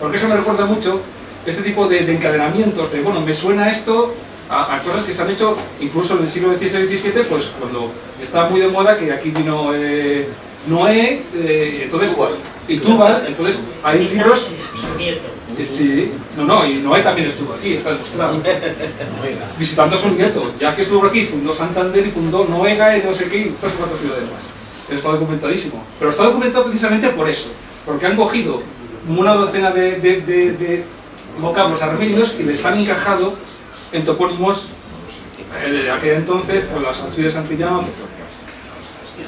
porque eso me recuerda mucho este tipo de, de encadenamientos de, bueno, me suena esto, a, cosas que se han hecho incluso en el siglo XVI y XVII, pues cuando estaba muy de moda que aquí vino eh, Noé, eh, entonces, y Tubal, entonces hay libros... Eh, sí, no, no, y Noé también estuvo aquí, está demostrado. Visitando a su nieto, ya que estuvo aquí, fundó Santander y fundó Noega y no sé qué, y tres o cuatro ciudades más. Está documentadísimo. Pero está documentado precisamente por eso, porque han cogido una docena de, de, de vocablos armenios y les han encajado en topónimos eh, de aquel entonces, pues las Asturias Antillano.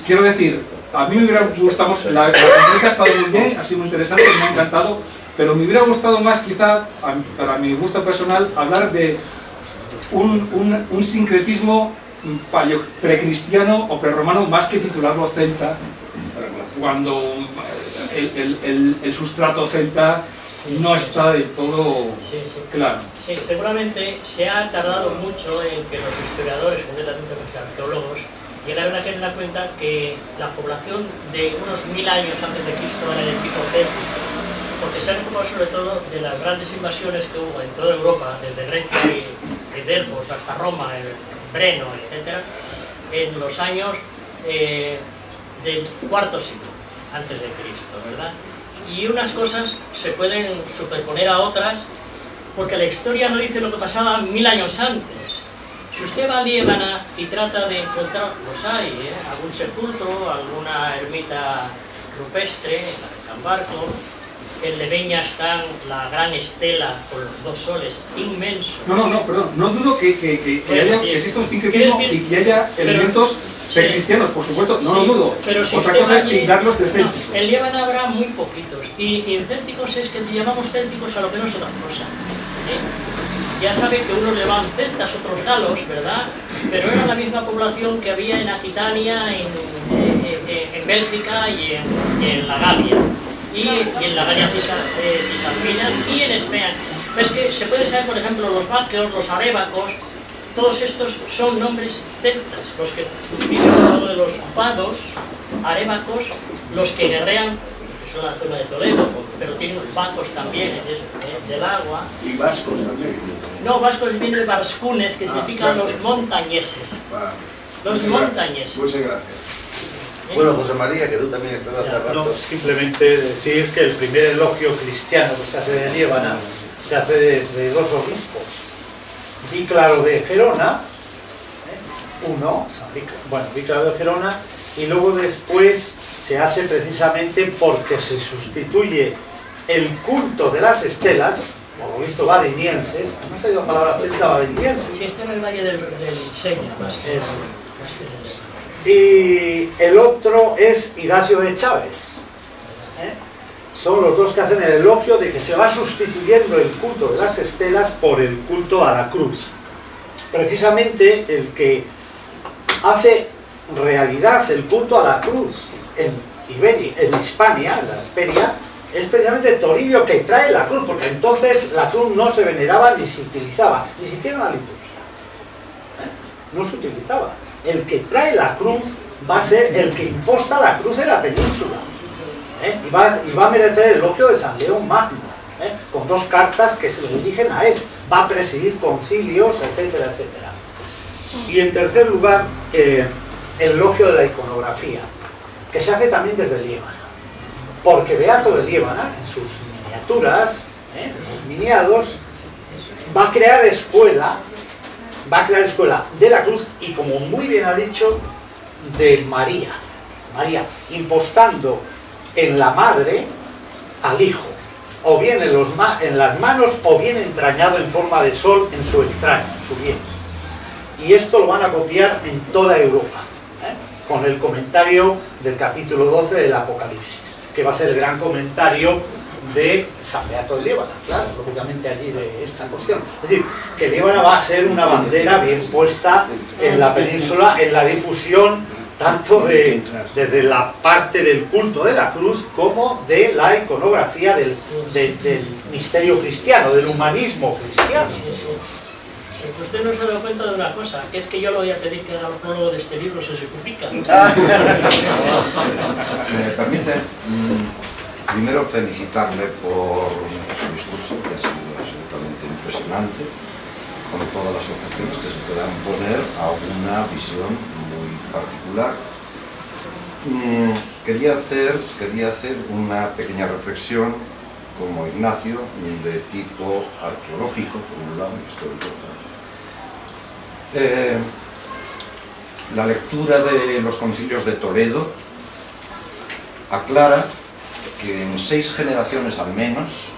Quiero decir, a mí me hubiera gustado, la, la ha estado muy bien, ha sido muy interesante, me ha encantado, pero me hubiera gustado más quizá, para mi gusto personal, hablar de un, un, un sincretismo precristiano o prerromano más que titularlo celta, cuando el, el, el, el sustrato celta no está del todo claro. Sí, seguramente se ha tardado mucho en que los historiadores, concretamente los arqueólogos, llegaron a tener en cuenta que la población de unos mil años antes de Cristo era de tipo céltico, porque se han ocupado sobre todo de las grandes invasiones que hubo en toda Europa, desde Grecia y, Delfos hasta Roma, el Breno, etc., en los años eh, del cuarto siglo antes de Cristo, ¿verdad? Y unas cosas se pueden superponer a otras porque la historia no dice lo que pasaba mil años antes. Si usted va a Líbana y trata de encontrar, los hay, ¿eh? algún sepulcro, alguna ermita rupestre, la de Cambarco, en Leveña está la gran estela con los dos soles, inmenso. No, no, no, perdón, no dudo que, que, que, haya, que exista un sincretismo y que haya elementos cristianos, por supuesto, no lo dudo. Pero si Otra cosa es tildarlos de célticos. En Líbano habrá muy poquitos. Y, en célticos es que llamamos célticos a lo que no es otra cosa. ¿eh? Ya sabe que unos le van celtas, otros galos, ¿verdad? Pero era la misma población que había en Aquitania, en, en, Bélgica y en, la Galia. Y, en la Galia cisalpina y en España. Es que se puede saber, por ejemplo, los vaqueos, los arébacos, todos estos son nombres celtas, los que viven de los vados, arémacos, los que guerrean, que son la zona de Toledo, pero tienen vacos también del agua. ¿Y vascos también? No, vascos vienen de Barscunes, que ah, significan los montañeses. Los montañeses. Muchas gracias. Bueno, José María, que tú también estás hace rato. simplemente decir que el primer elogio cristiano que se hace de Líbana se hace desde dos obispos Víclaro de Gerona, ¿eh? uno, bueno, Víclaro de Gerona, y luego después se hace precisamente porque se sustituye el culto de las estelas, por lo visto badinienses, ¿no ha la palabra celta badiniense? Sí, está en el Valle del, del Seña, más Eso. Y el otro es Ignacio de Chávez. ¿eh? son los dos que hacen el elogio de que se va sustituyendo el culto de las estelas por el culto a la cruz. Precisamente el que hace realidad el culto a la cruz en Iberia, en Hispania, en la Esperia, es precisamente Toribio que trae la cruz, porque entonces la cruz no se veneraba ni se utilizaba, ni siquiera en la liturgia. ¿Eh? No se utilizaba. El que trae la cruz va a ser el que imposta la cruz en la península. ¿eh? Y, va, y, va, a merecer el elogio de San León Magno, ¿eh? con dos cartas que se dirigen a él. Va a presidir concilios, etcétera, etcétera. Y en tercer lugar, el elogio de la iconografía, que se hace también desde Líbana porque Beato de Líbana, en sus miniaturas, ¿eh? los miniados, va a crear escuela, va a crear escuela de la cruz y como muy bien ha dicho, de María, María, impostando en la madre al hijo, o bien en, las manos o bien entrañado en forma de sol en su entraña, en su vientre. Y esto lo van a copiar en toda Europa, ¿eh? con el comentario del capítulo 12 del Apocalipsis que va a ser el gran comentario de San Beato de Líbana, claro, lógicamente allí de esta cuestión. Es decir, que Líbana va a ser una bandera bien puesta en la península, en la difusión tanto de, desde la parte del culto de la cruz como de la iconografía del, del misterio cristiano, del humanismo cristiano. Usted no se ha dado cuenta de una cosa, que es que yo lo voy a pedir que haga el prólogo de este libro si se publica. Me permite mm, primero felicitarle por su discurso, que ha sido absolutamente impresionante, con todas las objeciones que se puedan poner a una visión muy particular. Mm, quería, hacer, quería hacer una pequeña reflexión como Ignacio, de tipo arqueológico, por un lado, histórico, eh, la lectura de los concilios de Toledo aclara que en seis generaciones al menos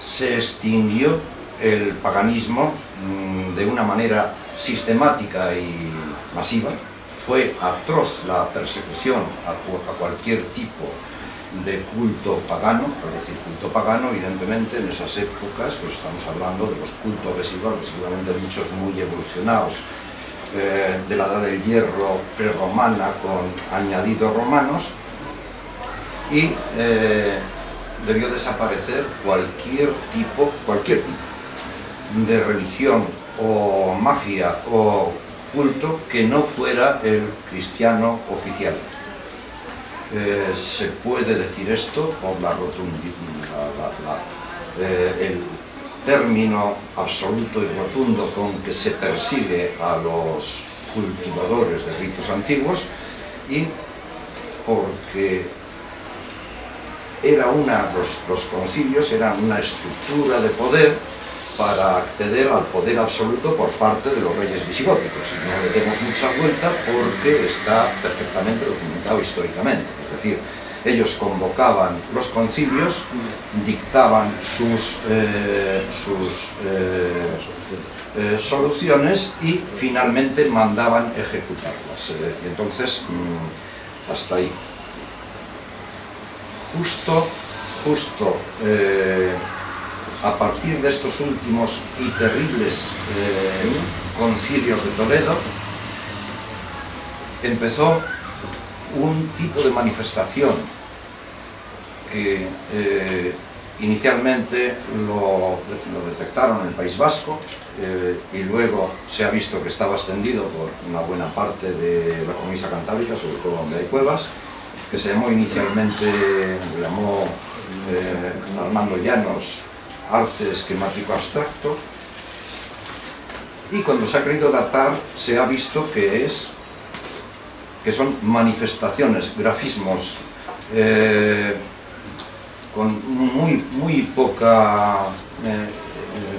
se extinguió el paganismo mm, de una manera sistemática y masiva. Fue atroz la persecución a cualquier tipo de culto pagano, es decir, culto pagano, evidentemente en esas épocas pues estamos hablando de los cultos residuales, seguramente muchos muy evolucionados, eh, de la edad del hierro prerromana con añadidos romanos, y eh, debió desaparecer cualquier tipo, cualquier tipo de religión o magia o culto que no fuera el cristiano oficial. Eh, se puede decir esto por la rotundidad, eh, el término absoluto y rotundo con que se persigue a los cultivadores de ritos antiguos y porque era una, los, concilios eran una estructura de poder para acceder al poder absoluto por parte de los reyes visigóticos. Y no le demos mucha vuelta porque está perfectamente documentado históricamente. Es decir, ellos convocaban los concilios, dictaban sus, eh, eh, eh, soluciones y finalmente mandaban ejecutarlas. entonces, mm, hasta ahí. Justo, justo a partir de estos últimos y terribles concilios de Toledo, empezó un tipo de manifestación que eh, inicialmente lo, detectaron en el País Vasco eh, y luego se ha visto que estaba extendido por una buena parte de la Comisa Cantábrica, sobre todo donde hay cuevas, que se llamó inicialmente, se llamó eh, Armando Llanos, arte esquemático abstracto, y cuando se ha querido datar se ha visto que es que son manifestaciones, grafismos eh, con muy, muy poca eh,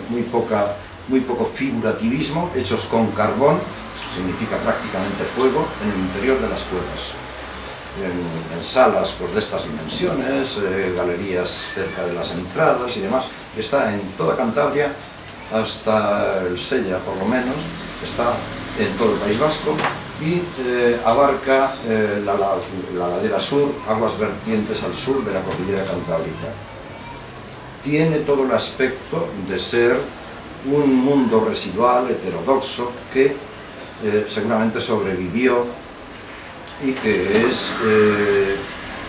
muy poca muy poco figurativismo, hechos con carbón, significa prácticamente fuego, en el interior de las cuevas. En, salas pues, de estas dimensiones, galerías cerca de las entradas y demás. Está en toda Cantabria, hasta el Sella por lo menos, está en todo el País Vasco, y eh, abarca eh, la, ladera sur, aguas vertientes al sur de la cordillera cantábrica. Tiene todo el aspecto de ser un mundo residual, heterodoxo, que eh, seguramente sobrevivió y que es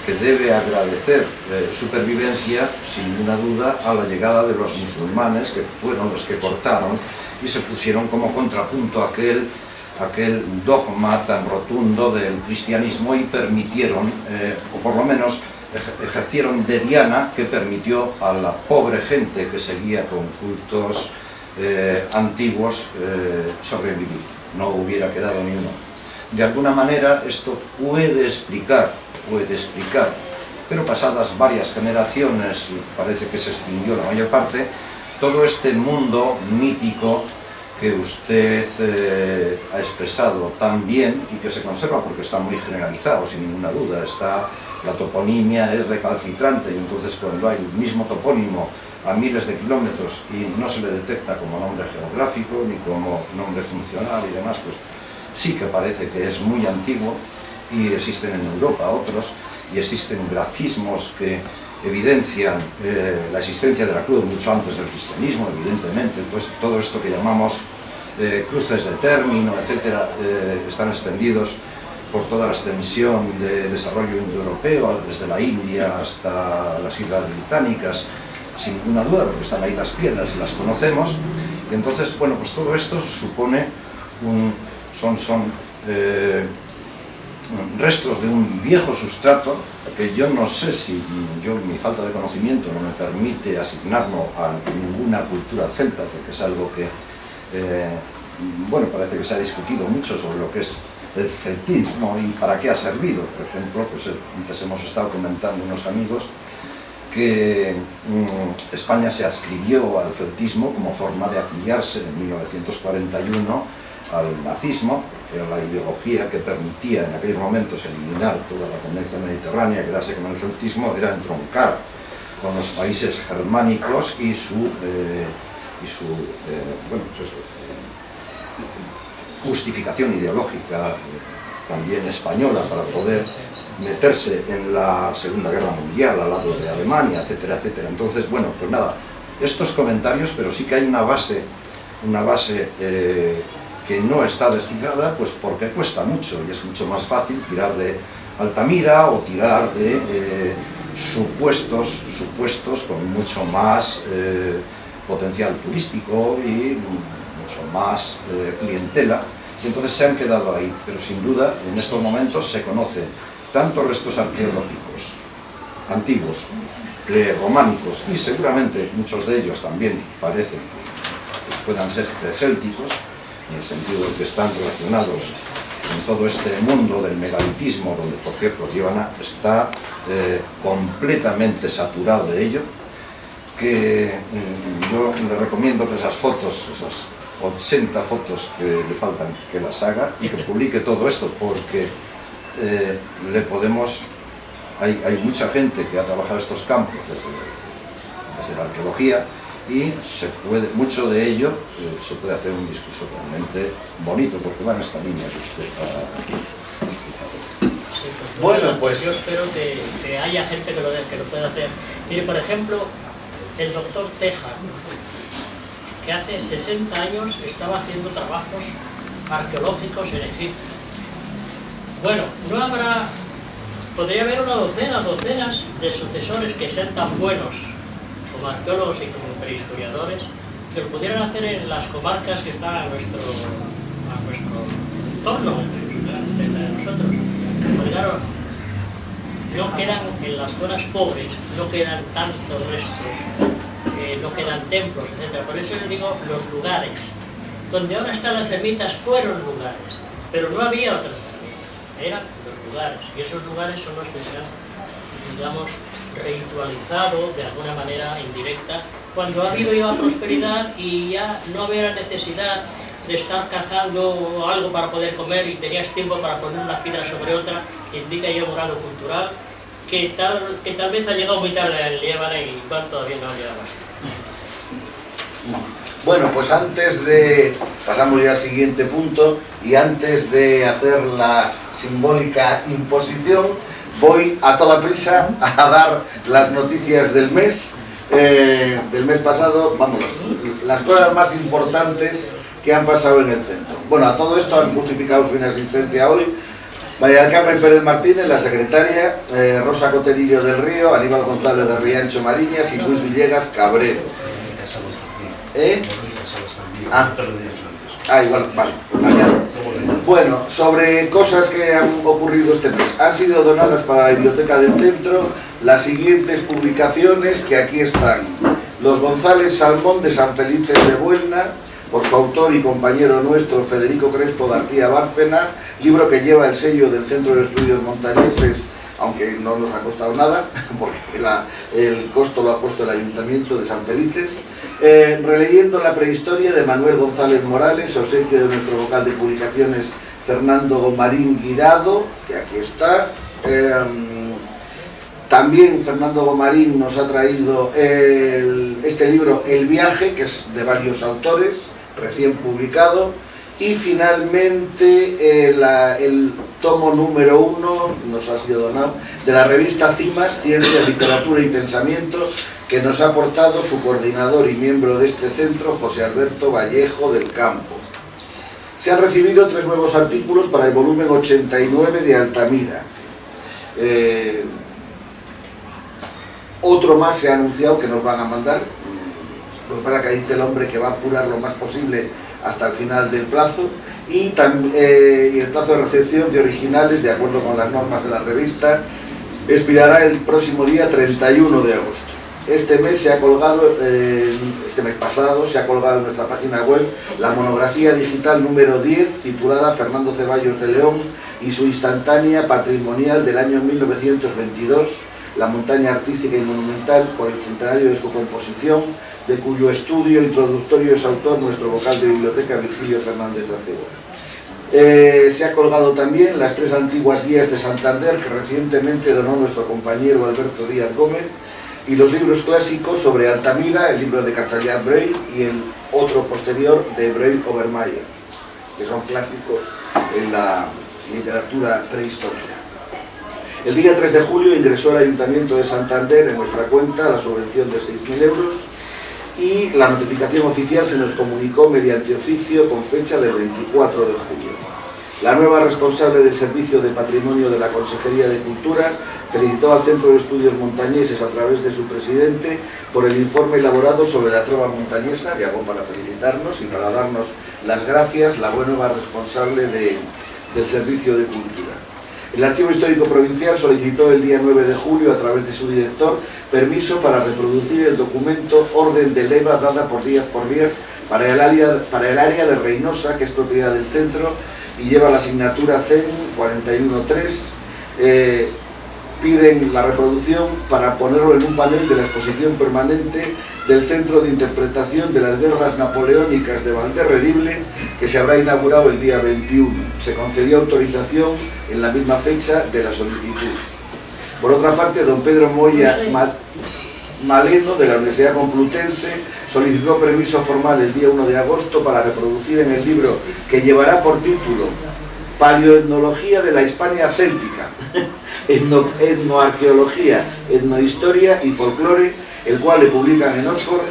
que debe agradecer eh, supervivencia, sin ninguna duda, a la llegada de los musulmanes, que fueron los que cortaron y se pusieron como contrapunto aquel, aquel dogma tan rotundo del cristianismo y permitieron, eh, o por lo menos ejercieron de diana que permitió a la pobre gente que seguía con cultos eh, antiguos eh, sobrevivir. No hubiera quedado ni uno. De alguna manera esto puede explicar, puede explicar, pero pasadas varias generaciones, parece que se extinguió la mayor parte, todo este mundo mítico que usted eh, ha expresado tan bien y que se conserva porque está muy generalizado, sin ninguna duda. Está, la toponimia es recalcitrante y entonces cuando hay el mismo topónimo a miles de kilómetros y no se le detecta como nombre geográfico ni como nombre funcional y demás, pues sí que parece que es muy antiguo y existen en Europa otros y existen grafismos que evidencian eh, la existencia de la cruz mucho antes del cristianismo, evidentemente, pues todo esto que llamamos eh, cruces de término, etcétera, eh, están extendidos por toda la extensión de desarrollo indoeuropeo, desde la India hasta las Islas Británicas, sin ninguna duda, porque están ahí las piedras y las conocemos, y entonces, bueno, pues todo esto supone un, son, son restos de un viejo sustrato que yo no sé si yo, mi falta de conocimiento no me permite asignarlo a ninguna cultura celta, porque es algo que, eh, bueno, parece que se ha discutido mucho sobre lo que es el celtismo y para qué ha servido. Por ejemplo, pues antes hemos estado comentando unos amigos que mm, España se ascribió al celtismo como forma de afiliarse en 1941 al nazismo, que era la ideología que permitía en aquellos momentos eliminar toda la tendencia mediterránea, quedarse con el celtismo, era entroncar con los países germánicos y su, eh, y su eh, bueno, pues, justificación ideológica también española para poder meterse en la Segunda Guerra Mundial al lado de Alemania, etcétera, etcétera. Entonces, bueno, pues nada, estos comentarios, pero sí que hay una base, una base eh, que no está destinada, pues porque cuesta mucho y es mucho más fácil tirar de Altamira o tirar de eh, supuestos, supuestos con mucho más eh, potencial turístico y mucho más eh, clientela, y entonces se han quedado ahí, pero sin duda en estos momentos se conocen tanto restos arqueológicos antiguos, románicos y seguramente muchos de ellos también parecen que puedan ser precélticos, en el sentido de que están relacionados con todo este mundo del megalitismo, donde por cierto Líbana está eh, completamente saturado de ello, que mm, yo le recomiendo que esas fotos, esas 80 fotos que le faltan, que las haga y que publique todo esto, porque eh, le podemos... Hay, hay, mucha gente que ha trabajado estos campos desde la arqueología y se puede, mucho de ello eh, se puede hacer un discurso realmente bonito, porque va en esta línea que usted ha sí, pues, bueno, pues... Yo espero que, que haya gente que lo, que lo pueda hacer. Mire, por ejemplo, el doctor Teja, que hace 60 años estaba haciendo trabajos arqueológicos en Egipto. Bueno, no habrá... Podría haber una docena, docenas de sucesores que sean tan buenos como arqueólogos y como prehistoriadores, que lo pudieran hacer en las comarcas que están a nuestro, a nuestro entorno, cerca de nosotros. Claro, no quedan en las zonas pobres, no quedan tantos restos, eh, no quedan templos, etc. Por eso les digo los lugares. Donde ahora están las ermitas fueron lugares, pero no había otras ermitas, eran los lugares. Y esos lugares son los que se han, digamos, ritualizado de alguna manera indirecta cuando ha habido ya prosperidad y ya no había necesidad de estar cazando algo para poder comer y tenías tiempo para poner una piedra sobre otra, indica ya un grado cultural que tal, que tal vez ha llegado muy tarde al Líbano y igual todavía no ha llegado hasta. Bueno, pues antes de... pasamos ya al siguiente punto y antes de hacer la simbólica imposición voy a toda prisa a dar las noticias del mes, eh, del mes pasado, vamos, las cosas más importantes que han pasado en el centro. Bueno, a todo esto han justificado su inasistencia hoy María del Carmen Pérez Martínez, la secretaria, eh, Rosa Coterillo del Río, Aníbal González de Riancho Mariñas y Luis Villegas Cabredo. ¿Eh? Ah, ah igual, vale, Bueno, sobre cosas que han ocurrido este mes. Han sido donadas para la Biblioteca del Centro las siguientes publicaciones que aquí están. Los González Salmón de San Felice de Buena, por su autor y compañero nuestro Federico Crespo García Bárcena, libro que lleva el sello del Centro de Estudios Montañeses, aunque no nos ha costado nada, porque el costo lo ha puesto el Ayuntamiento de San Felices, eh, releyendo la prehistoria de Manuel González Morales, obsequio de nuestro vocal de publicaciones Fernando Gomarín Guirado, que aquí está, em, también Fernando Gomarín nos ha traído este libro El viaje, que es de varios autores, recién publicado, y finalmente eh, el tomo número uno, nos ha sido donado, de la revista CIMAS, Ciencia, Literatura y Pensamiento, que nos ha aportado su coordinador y miembro de este centro, José Alberto Vallejo del Campo. Se han recibido tres nuevos artículos para el volumen 89 de Altamira. Eh, otro más se ha anunciado que nos van a mandar, lo para que dice el hombre que va a apurar lo más posible hasta el final del plazo y, eh, y el plazo de recepción de originales, de acuerdo con las normas de la revista, expirará el próximo día 31 de agosto. Este mes se ha colgado, eh, este mes pasado, se ha colgado en nuestra página web la monografía digital número 10 titulada Fernando Ceballos de León y su instantánea patrimonial del año 1922 la montaña artística y monumental por el centenario de su composición, de cuyo estudio introductorio es autor nuestro vocal de biblioteca Virgilio Fernández de eh, se ha colgado también las tres antiguas guías de Santander que recientemente donó nuestro compañero Alberto Díaz Gómez y los libros clásicos sobre Altamira, el libro de Cartallán Braille y el otro posterior de Braille Obermeyer, que son clásicos en la literatura prehistórica. El día 3 de julio ingresó el Ayuntamiento de Santander en nuestra cuenta la subvención de 6.000 euros y la notificación oficial se nos comunicó mediante oficio con fecha del 24 de julio. La nueva responsable del Servicio de Patrimonio de la Consejería de Cultura felicitó al Centro de Estudios Montañeses a través de su presidente por el informe elaborado sobre la trova montañesa, llamó para felicitarnos y para darnos las gracias la nueva responsable del Servicio de Cultura. El Archivo Histórico Provincial solicitó el día 9 de julio, a través de su director, permiso para reproducir el documento Orden de Leva dada por Díaz Porvier para el, área, para el área de Reynosa, que es propiedad del centro, y lleva la asignatura CEN 413. Eh, piden la reproducción para ponerlo en un panel de la exposición permanente del Centro de Interpretación de las Guerras Napoleónicas de Valderredible, que se habrá inaugurado el día 21. Se concedió autorización en la misma fecha de la solicitud. Por otra parte, don Pedro Moya Maleno, de la Universidad Complutense, solicitó permiso formal el día 1 de agosto para reproducir en el libro que llevará por título Paleoetnología de la Hispania Céltica, etno, etnoarqueología, etnohistoria y folclore, el cual le publican en Oxford,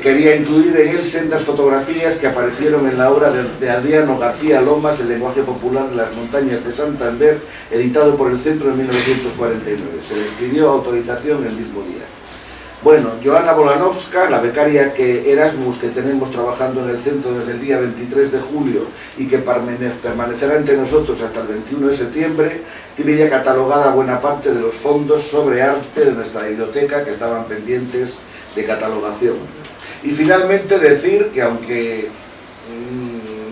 quería incluir en él sendas fotografías que aparecieron en la obra de, Adriano García Lomas, El lenguaje popular de las montañas de Santander, editado por el Centro en 1949. Se les pidió autorización el mismo día. Bueno, Joana Bolanovska, la becaria que Erasmus que tenemos trabajando en el centro desde el día 23 de julio y que permanecerá entre nosotros hasta el 21 de septiembre, tiene ya catalogada buena parte de los fondos sobre arte de nuestra biblioteca que estaban pendientes de catalogación. Y finalmente decir que aunque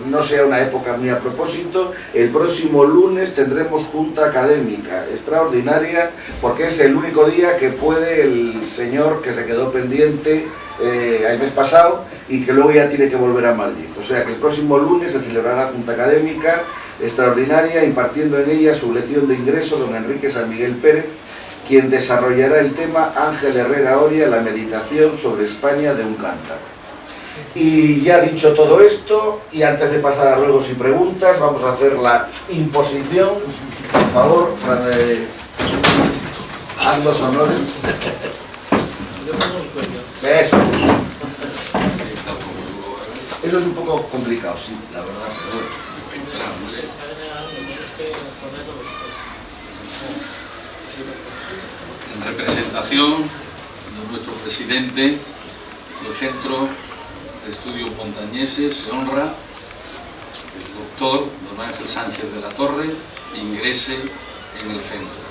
no sea una época muy a propósito, el próximo lunes tendremos junta académica extraordinaria porque es el único día que puede el señor que se quedó pendiente eh, el mes pasado y que luego ya tiene que volver a Madrid. O sea que el próximo lunes se celebrará junta académica extraordinaria impartiendo en ella su lección de ingreso don Enrique San Miguel Pérez quien desarrollará el tema Ángel Herrera Oria, la meditación sobre España de un cántaro. Y ya dicho todo esto, y antes de pasar a ruegos y preguntas, vamos a hacer la imposición. Por favor, haz los honores. Eso. Es un poco complicado, sí, la verdad. En representación de nuestro presidente del Centro de Estudios Montañeses se honra el doctor don Ángel Sánchez de la Torre ingrese en el centro.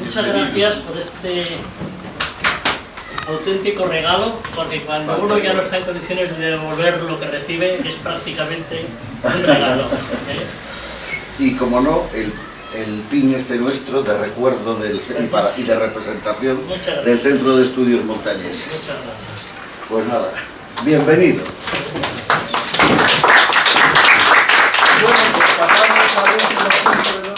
Muchas gracias por este auténtico regalo, porque cuando uno ya no está en condiciones de devolver lo que recibe, es prácticamente un regalo. ¿eh? Y como no, el, el pin este nuestro de recuerdo del, y, para- y de representación del Centro de Estudios Montañeses. Muchas gracias. Pues nada, bienvenido. Bueno, pues pasamos al último punto de